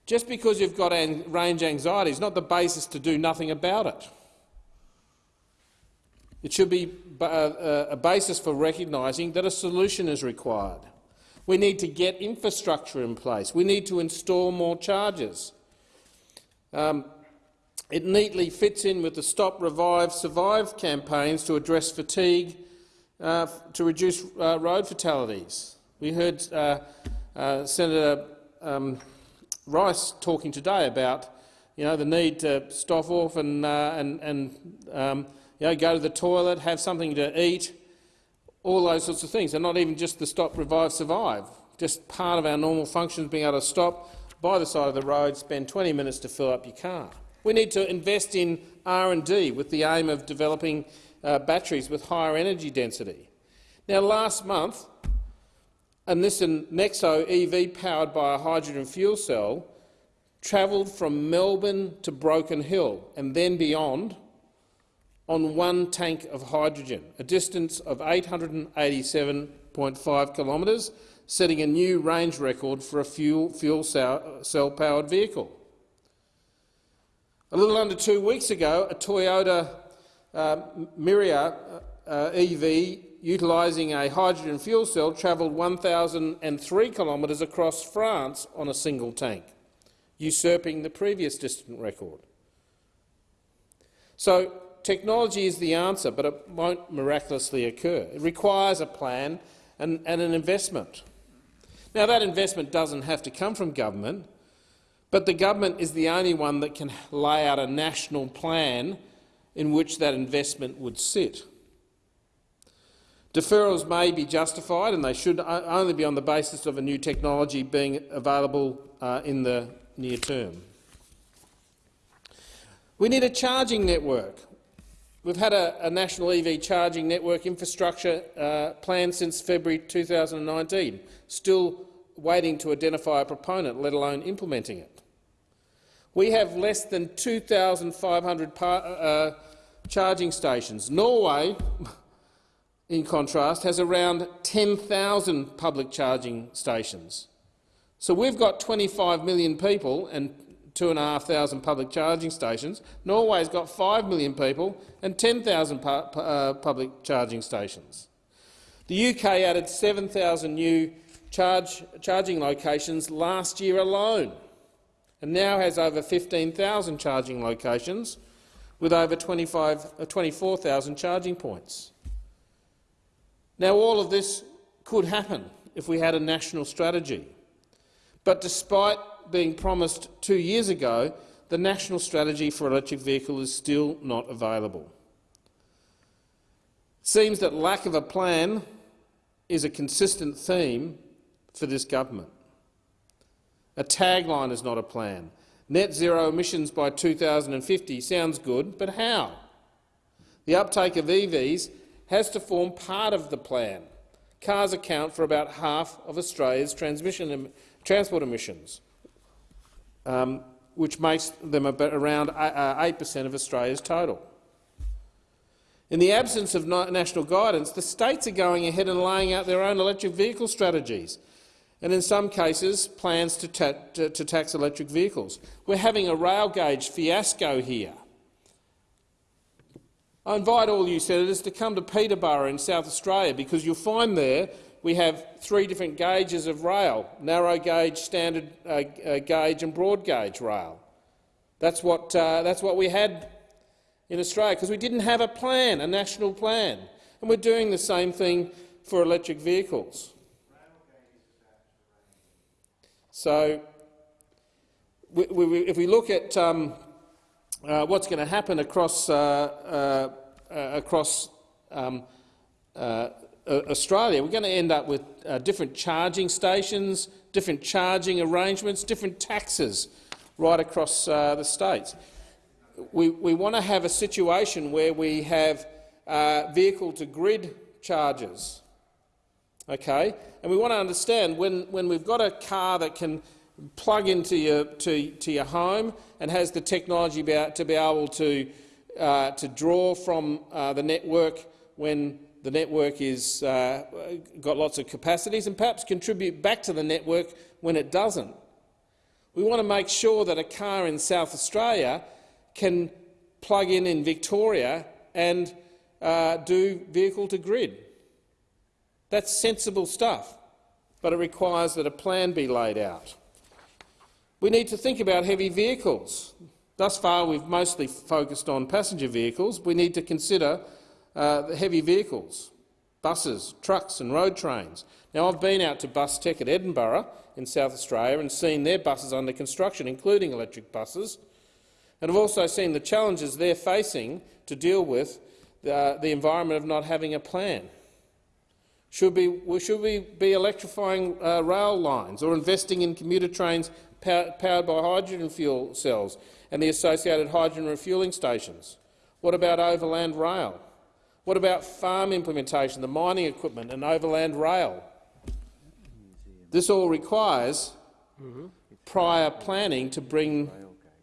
just because you've got an range anxiety is not the basis to do nothing about it. It should be a basis for recognising that a solution is required. We need to get infrastructure in place. We need to install more chargers. Um, it neatly fits in with the Stop, Revive, Survive campaigns to address fatigue uh, to reduce uh, road fatalities. We heard uh, uh, Senator um, Rice talking today about you know, the need to stop off and, uh, and, and um, you know, go to the toilet, have something to eat, all those sorts of things. And not even just the stop, revive, survive. Just part of our normal functions, being able to stop by the side of the road, spend 20 minutes to fill up your car. We need to invest in R&D with the aim of developing uh, batteries with higher energy density. Now, last month, a Nissan Nexo EV powered by a hydrogen fuel cell travelled from Melbourne to Broken Hill and then beyond on one tank of hydrogen, a distance of 887.5 kilometres, setting a new range record for a fuel, fuel cell-powered vehicle. A little under two weeks ago, a Toyota uh, Mirai uh, EV utilising a hydrogen fuel cell travelled 1,003 kilometres across France on a single tank usurping the previous distant record. So technology is the answer, but it won't miraculously occur. It requires a plan and, and an investment. Now, that investment doesn't have to come from government, but the government is the only one that can lay out a national plan in which that investment would sit. Deferrals may be justified and they should only be on the basis of a new technology being available uh, in the near term. We need a charging network. We've had a, a national EV charging network infrastructure uh, plan since February 2019, still waiting to identify a proponent, let alone implementing it. We have less than 2,500 uh, charging stations. Norway, in contrast, has around 10,000 public charging stations. So we've got 25 million people and 2,500 public charging stations. Norway's got 5 million people and 10,000 pu uh, public charging stations. The UK added 7,000 new charge, charging locations last year alone and now has over 15,000 charging locations with over uh, 24,000 charging points. Now, all of this could happen if we had a national strategy. But despite being promised two years ago, the national strategy for electric vehicle is still not available. It seems that lack of a plan is a consistent theme for this government. A tagline is not a plan. Net zero emissions by 2050 sounds good, but how? The uptake of EVs has to form part of the plan. Cars account for about half of Australia's transmission transport emissions, um, which makes them around 8% uh, of Australia's total. In the absence of national guidance, the states are going ahead and laying out their own electric vehicle strategies, and in some cases plans to, ta to, to tax electric vehicles. We're having a rail gauge fiasco here. I invite all you senators to come to Peterborough in South Australia because you'll find there we have three different gauges of rail, narrow gauge, standard uh, uh, gauge and broad gauge rail. That's what, uh, that's what we had in Australia, because we didn't have a plan, a national plan. And we're doing the same thing for electric vehicles. So we, we, if we look at um, uh, what's going to happen across, uh, uh, across um, uh, Australia, we're going to end up with uh, different charging stations, different charging arrangements, different taxes right across uh, the states. We, we want to have a situation where we have vehicle-to-grid charges, okay? and we want to understand when, when we've got a car that can plug into your, to, to your home and has the technology to be able to, uh, to draw from uh, the network when the network is uh, got lots of capacities and perhaps contribute back to the network when it doesn't. We want to make sure that a car in South Australia can plug in in Victoria and uh, do vehicle-to-grid. That's sensible stuff, but it requires that a plan be laid out. We need to think about heavy vehicles. Thus far, we've mostly focused on passenger vehicles. We need to consider uh, the heavy vehicles. buses, trucks and road trains. Now, I've been out to Bus Tech at Edinburgh in South Australia and seen their buses under construction, including electric buses, and I've also seen the challenges they're facing to deal with the, the environment of not having a plan. Should we, should we be electrifying uh, rail lines or investing in commuter trains pow powered by hydrogen fuel cells and the associated hydrogen refuelling stations? What about overland rail? What about farm implementation, the mining equipment and overland rail? This all requires prior planning to bring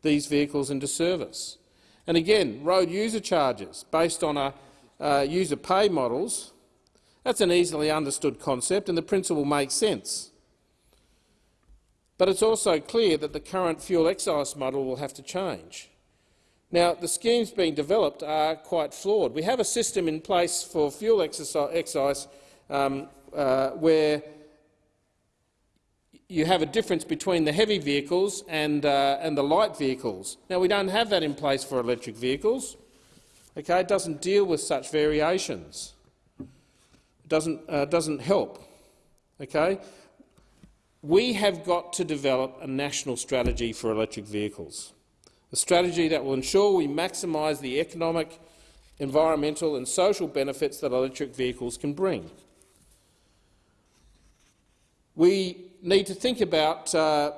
these vehicles into service. And again, road user charges based on a, uh, user pay models, that's an easily understood concept and the principle makes sense. But it's also clear that the current fuel excise model will have to change. Now, the schemes being developed are quite flawed. We have a system in place for fuel excise um, uh, where you have a difference between the heavy vehicles and, uh, and the light vehicles. Now, we don't have that in place for electric vehicles. Okay, it doesn't deal with such variations. Doesn't, uh, doesn't help. Okay? We have got to develop a national strategy for electric vehicles, a strategy that will ensure we maximise the economic, environmental and social benefits that electric vehicles can bring. We need to think about uh,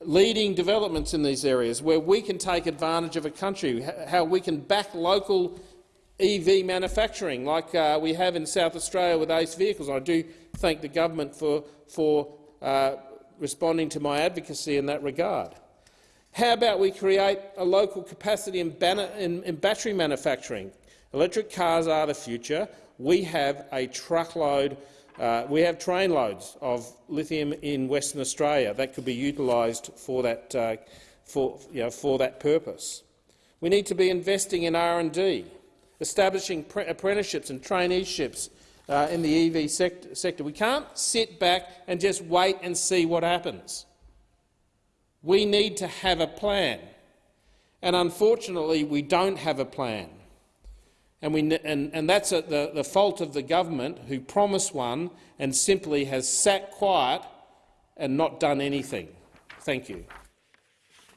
leading developments in these areas where we can take advantage of a country, how we can back local EV manufacturing like uh, we have in South Australia with ACE vehicles. I do thank the government for, for uh, responding to my advocacy in that regard. How about we create a local capacity in, in, in battery manufacturing? Electric cars are the future. We have a truckload uh, we have trainloads of lithium in Western Australia that could be utilised for that, uh, for, you know, for that purpose. We need to be investing in R&D, establishing apprenticeships and traineeships uh, in the EV sect sector. We can't sit back and just wait and see what happens. We need to have a plan, and unfortunately we don't have a plan. And, we, and, and that's a, the, the fault of the government, who promised one and simply has sat quiet and not done anything. Thank you.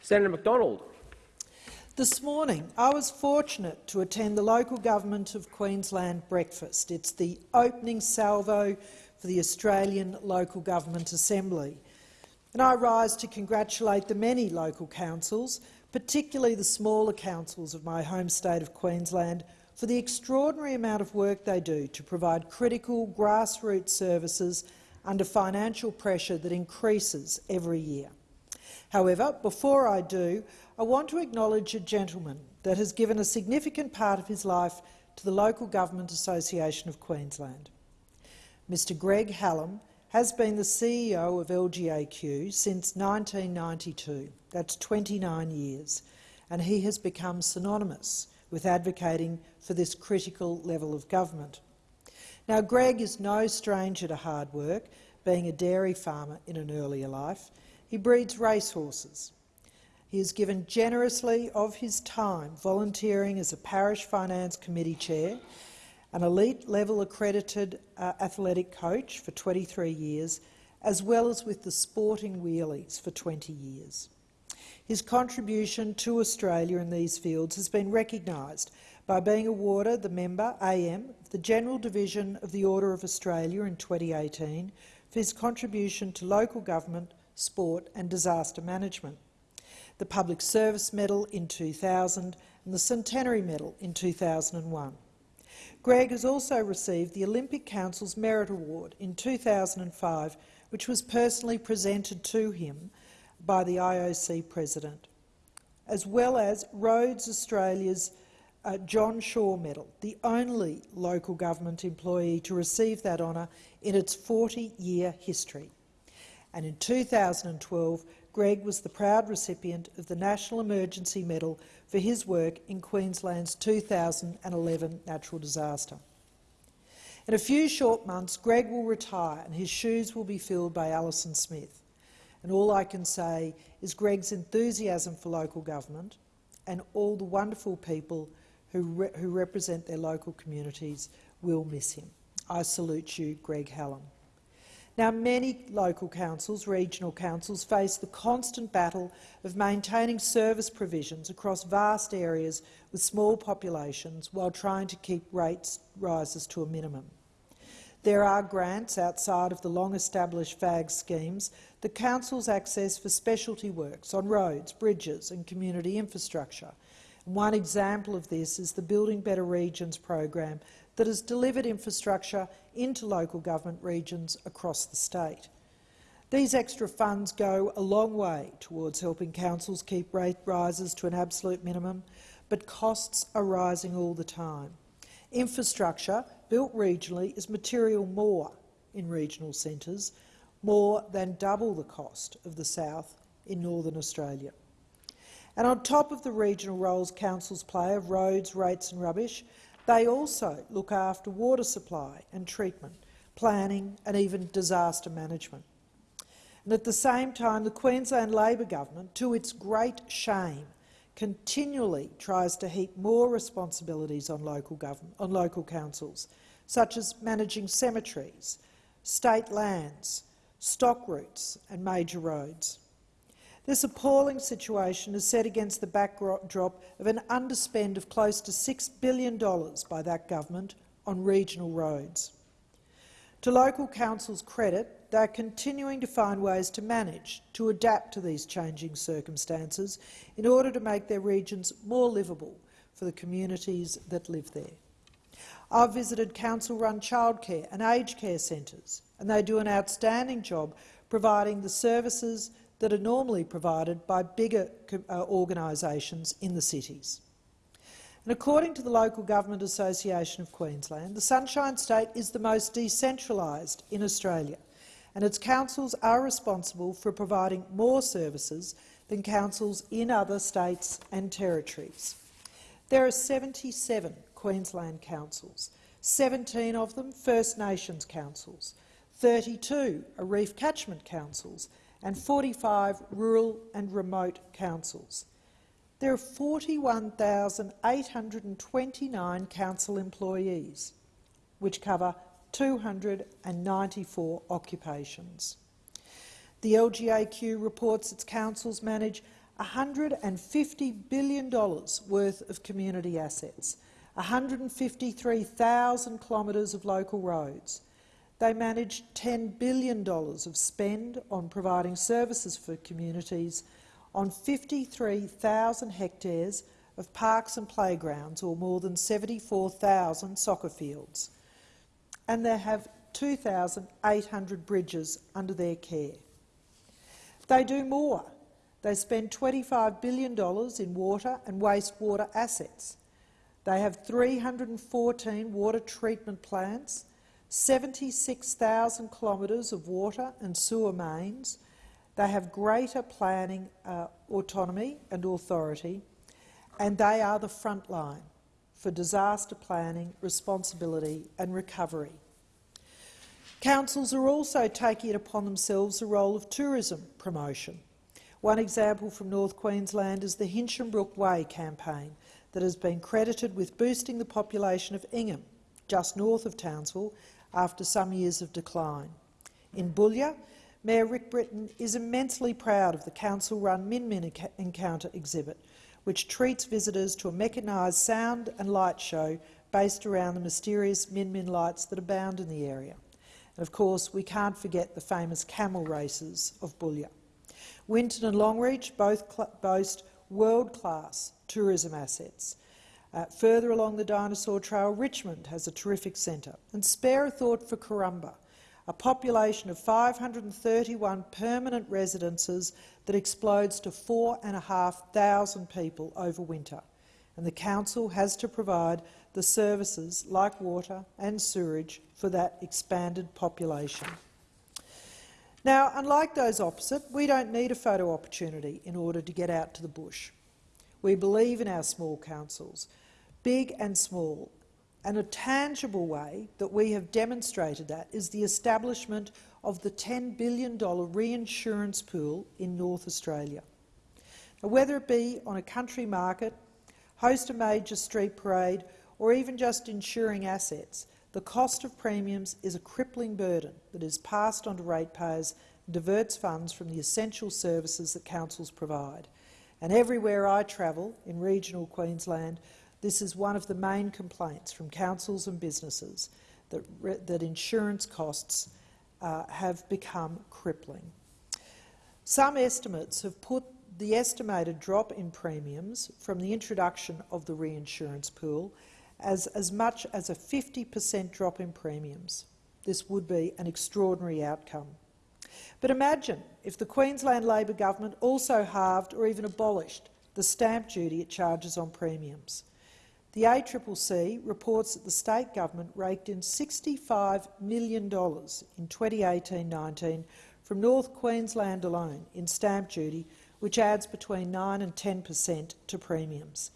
Senator McDonald. This morning, I was fortunate to attend the local government of Queensland breakfast. It's the opening salvo for the Australian Local Government Assembly. And I rise to congratulate the many local councils, particularly the smaller councils of my home state of Queensland, for the extraordinary amount of work they do to provide critical grassroots services under financial pressure that increases every year. However, before I do, I want to acknowledge a gentleman that has given a significant part of his life to the Local Government Association of Queensland. Mr Greg Hallam has been the CEO of LGAQ since 1992. That's 29 years, and he has become synonymous with advocating for this critical level of government. Now, Greg is no stranger to hard work, being a dairy farmer in an earlier life. He breeds racehorses. He has given generously of his time volunteering as a parish finance committee chair, an elite-level accredited uh, athletic coach for 23 years, as well as with the sporting wheelies for 20 years. His contribution to Australia in these fields has been recognised by being awarded the member AM of the General Division of the Order of Australia in 2018 for his contribution to local government, sport and disaster management, the Public Service Medal in 2000 and the Centenary Medal in 2001. Greg has also received the Olympic Council's Merit Award in 2005, which was personally presented to him by the IOC President, as well as Roads Australia's uh, John Shaw Medal, the only local government employee to receive that honour in its 40-year history. And in 2012, Greg was the proud recipient of the National Emergency Medal for his work in Queensland's 2011 natural disaster. In a few short months, Greg will retire and his shoes will be filled by Alison Smith. And all I can say is Greg's enthusiasm for local government and all the wonderful people who, re who represent their local communities will miss him. I salute you, Greg Hallam. Now, many local councils, regional councils, face the constant battle of maintaining service provisions across vast areas with small populations while trying to keep rates rises to a minimum. There are grants outside of the long-established FAG schemes that councils access for specialty works on roads, bridges and community infrastructure. One example of this is the Building Better Regions program that has delivered infrastructure into local government regions across the state. These extra funds go a long way towards helping councils keep rate rises to an absolute minimum, but costs are rising all the time. Infrastructure built regionally is material more in regional centres, more than double the cost of the south in northern Australia. And on top of the regional roles councils play of roads, rates and rubbish, they also look after water supply and treatment, planning and even disaster management. And at the same time, the Queensland Labor government, to its great shame, continually tries to heap more responsibilities on local, government, on local councils, such as managing cemeteries, state lands, stock routes and major roads. This appalling situation is set against the backdrop of an underspend of close to $6 billion by that government on regional roads. To local councils' credit, they are continuing to find ways to manage, to adapt to these changing circumstances in order to make their regions more livable for the communities that live there. I've visited council-run childcare and aged care centres, and they do an outstanding job providing the services that are normally provided by bigger uh, organisations in the cities. And according to the Local Government Association of Queensland, the Sunshine State is the most decentralised in Australia, and its councils are responsible for providing more services than councils in other states and territories. There are 77 Queensland councils, 17 of them First Nations councils, 32 are reef catchment councils and 45 rural and remote councils. There are 41,829 council employees, which cover 294 occupations. The LGAQ reports its councils manage $150 billion worth of community assets, 153,000 kilometres of local roads, they manage $10 billion of spend on providing services for communities on 53,000 hectares of parks and playgrounds, or more than 74,000 soccer fields. And they have 2,800 bridges under their care. They do more. They spend $25 billion in water and wastewater assets. They have 314 water treatment plants 76,000 kilometres of water and sewer mains. They have greater planning uh, autonomy and authority, and they are the front line for disaster planning, responsibility and recovery. Councils are also taking it upon themselves the role of tourism promotion. One example from North Queensland is the Hinchinbrook Way campaign that has been credited with boosting the population of Ingham, just north of Townsville, after some years of decline. In Boulia, Mayor Rick Britton is immensely proud of the council-run Min Min Encounter exhibit, which treats visitors to a mechanised sound and light show based around the mysterious Min Min lights that abound in the area. And of course, we can't forget the famous camel races of Boulia. Winton and Longreach both boast world-class tourism assets, uh, further along the Dinosaur Trail, Richmond has a terrific centre. And spare a thought for Karumba, a population of 531 permanent residences that explodes to 4,500 people over winter. And the Council has to provide the services like water and sewerage for that expanded population. Now, unlike those opposite, we don't need a photo opportunity in order to get out to the bush. We believe in our small councils big and small. And a tangible way that we have demonstrated that is the establishment of the $10 billion reinsurance pool in North Australia. Now, whether it be on a country market, host a major street parade, or even just insuring assets, the cost of premiums is a crippling burden that is passed on to ratepayers and diverts funds from the essential services that councils provide. And everywhere I travel in regional Queensland, this is one of the main complaints from councils and businesses, that, that insurance costs uh, have become crippling. Some estimates have put the estimated drop in premiums from the introduction of the reinsurance pool as as much as a 50 per cent drop in premiums. This would be an extraordinary outcome. But imagine if the Queensland Labor government also halved or even abolished the stamp duty it charges on premiums. The ACCC reports that the state government raked in $65 million in 2018-19 from North Queensland alone in stamp duty, which adds between 9 and 10 per cent to premiums.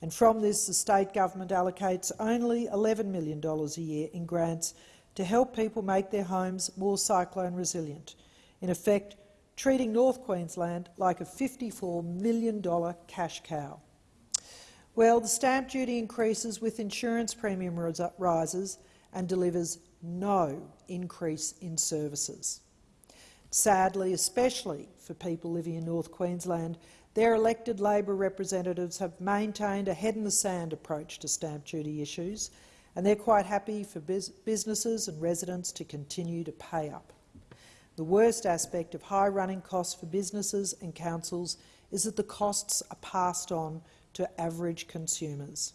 And from this, the state government allocates only $11 million a year in grants to help people make their homes more cyclone resilient, in effect treating North Queensland like a $54 million cash cow. Well, the stamp duty increases with insurance premium rises and delivers no increase in services. Sadly, especially for people living in North Queensland, their elected Labor representatives have maintained a head-in-the-sand approach to stamp duty issues, and they're quite happy for businesses and residents to continue to pay up. The worst aspect of high running costs for businesses and councils is that the costs are passed on to average consumers.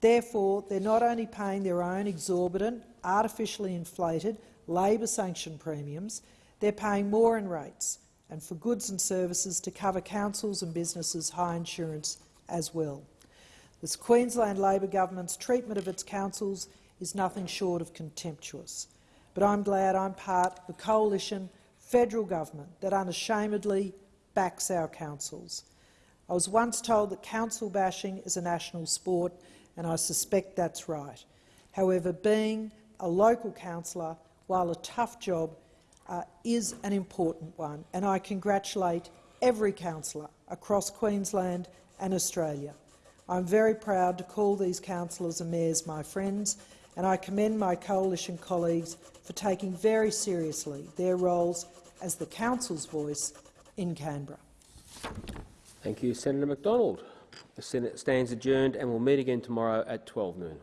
Therefore, they're not only paying their own exorbitant, artificially inflated labour sanction premiums, they're paying more in rates and for goods and services to cover councils and businesses' high insurance as well. This Queensland Labor government's treatment of its councils is nothing short of contemptuous but I'm glad I'm part of the coalition federal government that unashamedly backs our councils. I was once told that council bashing is a national sport, and I suspect that's right. However, being a local councillor, while a tough job, uh, is an important one, and I congratulate every councillor across Queensland and Australia. I'm very proud to call these councillors and mayors my friends, and I commend my coalition colleagues for taking very seriously their roles as the Council's voice in Canberra. Thank you, Senator McDonald. The Senate stands adjourned and will meet again tomorrow at 12 noon.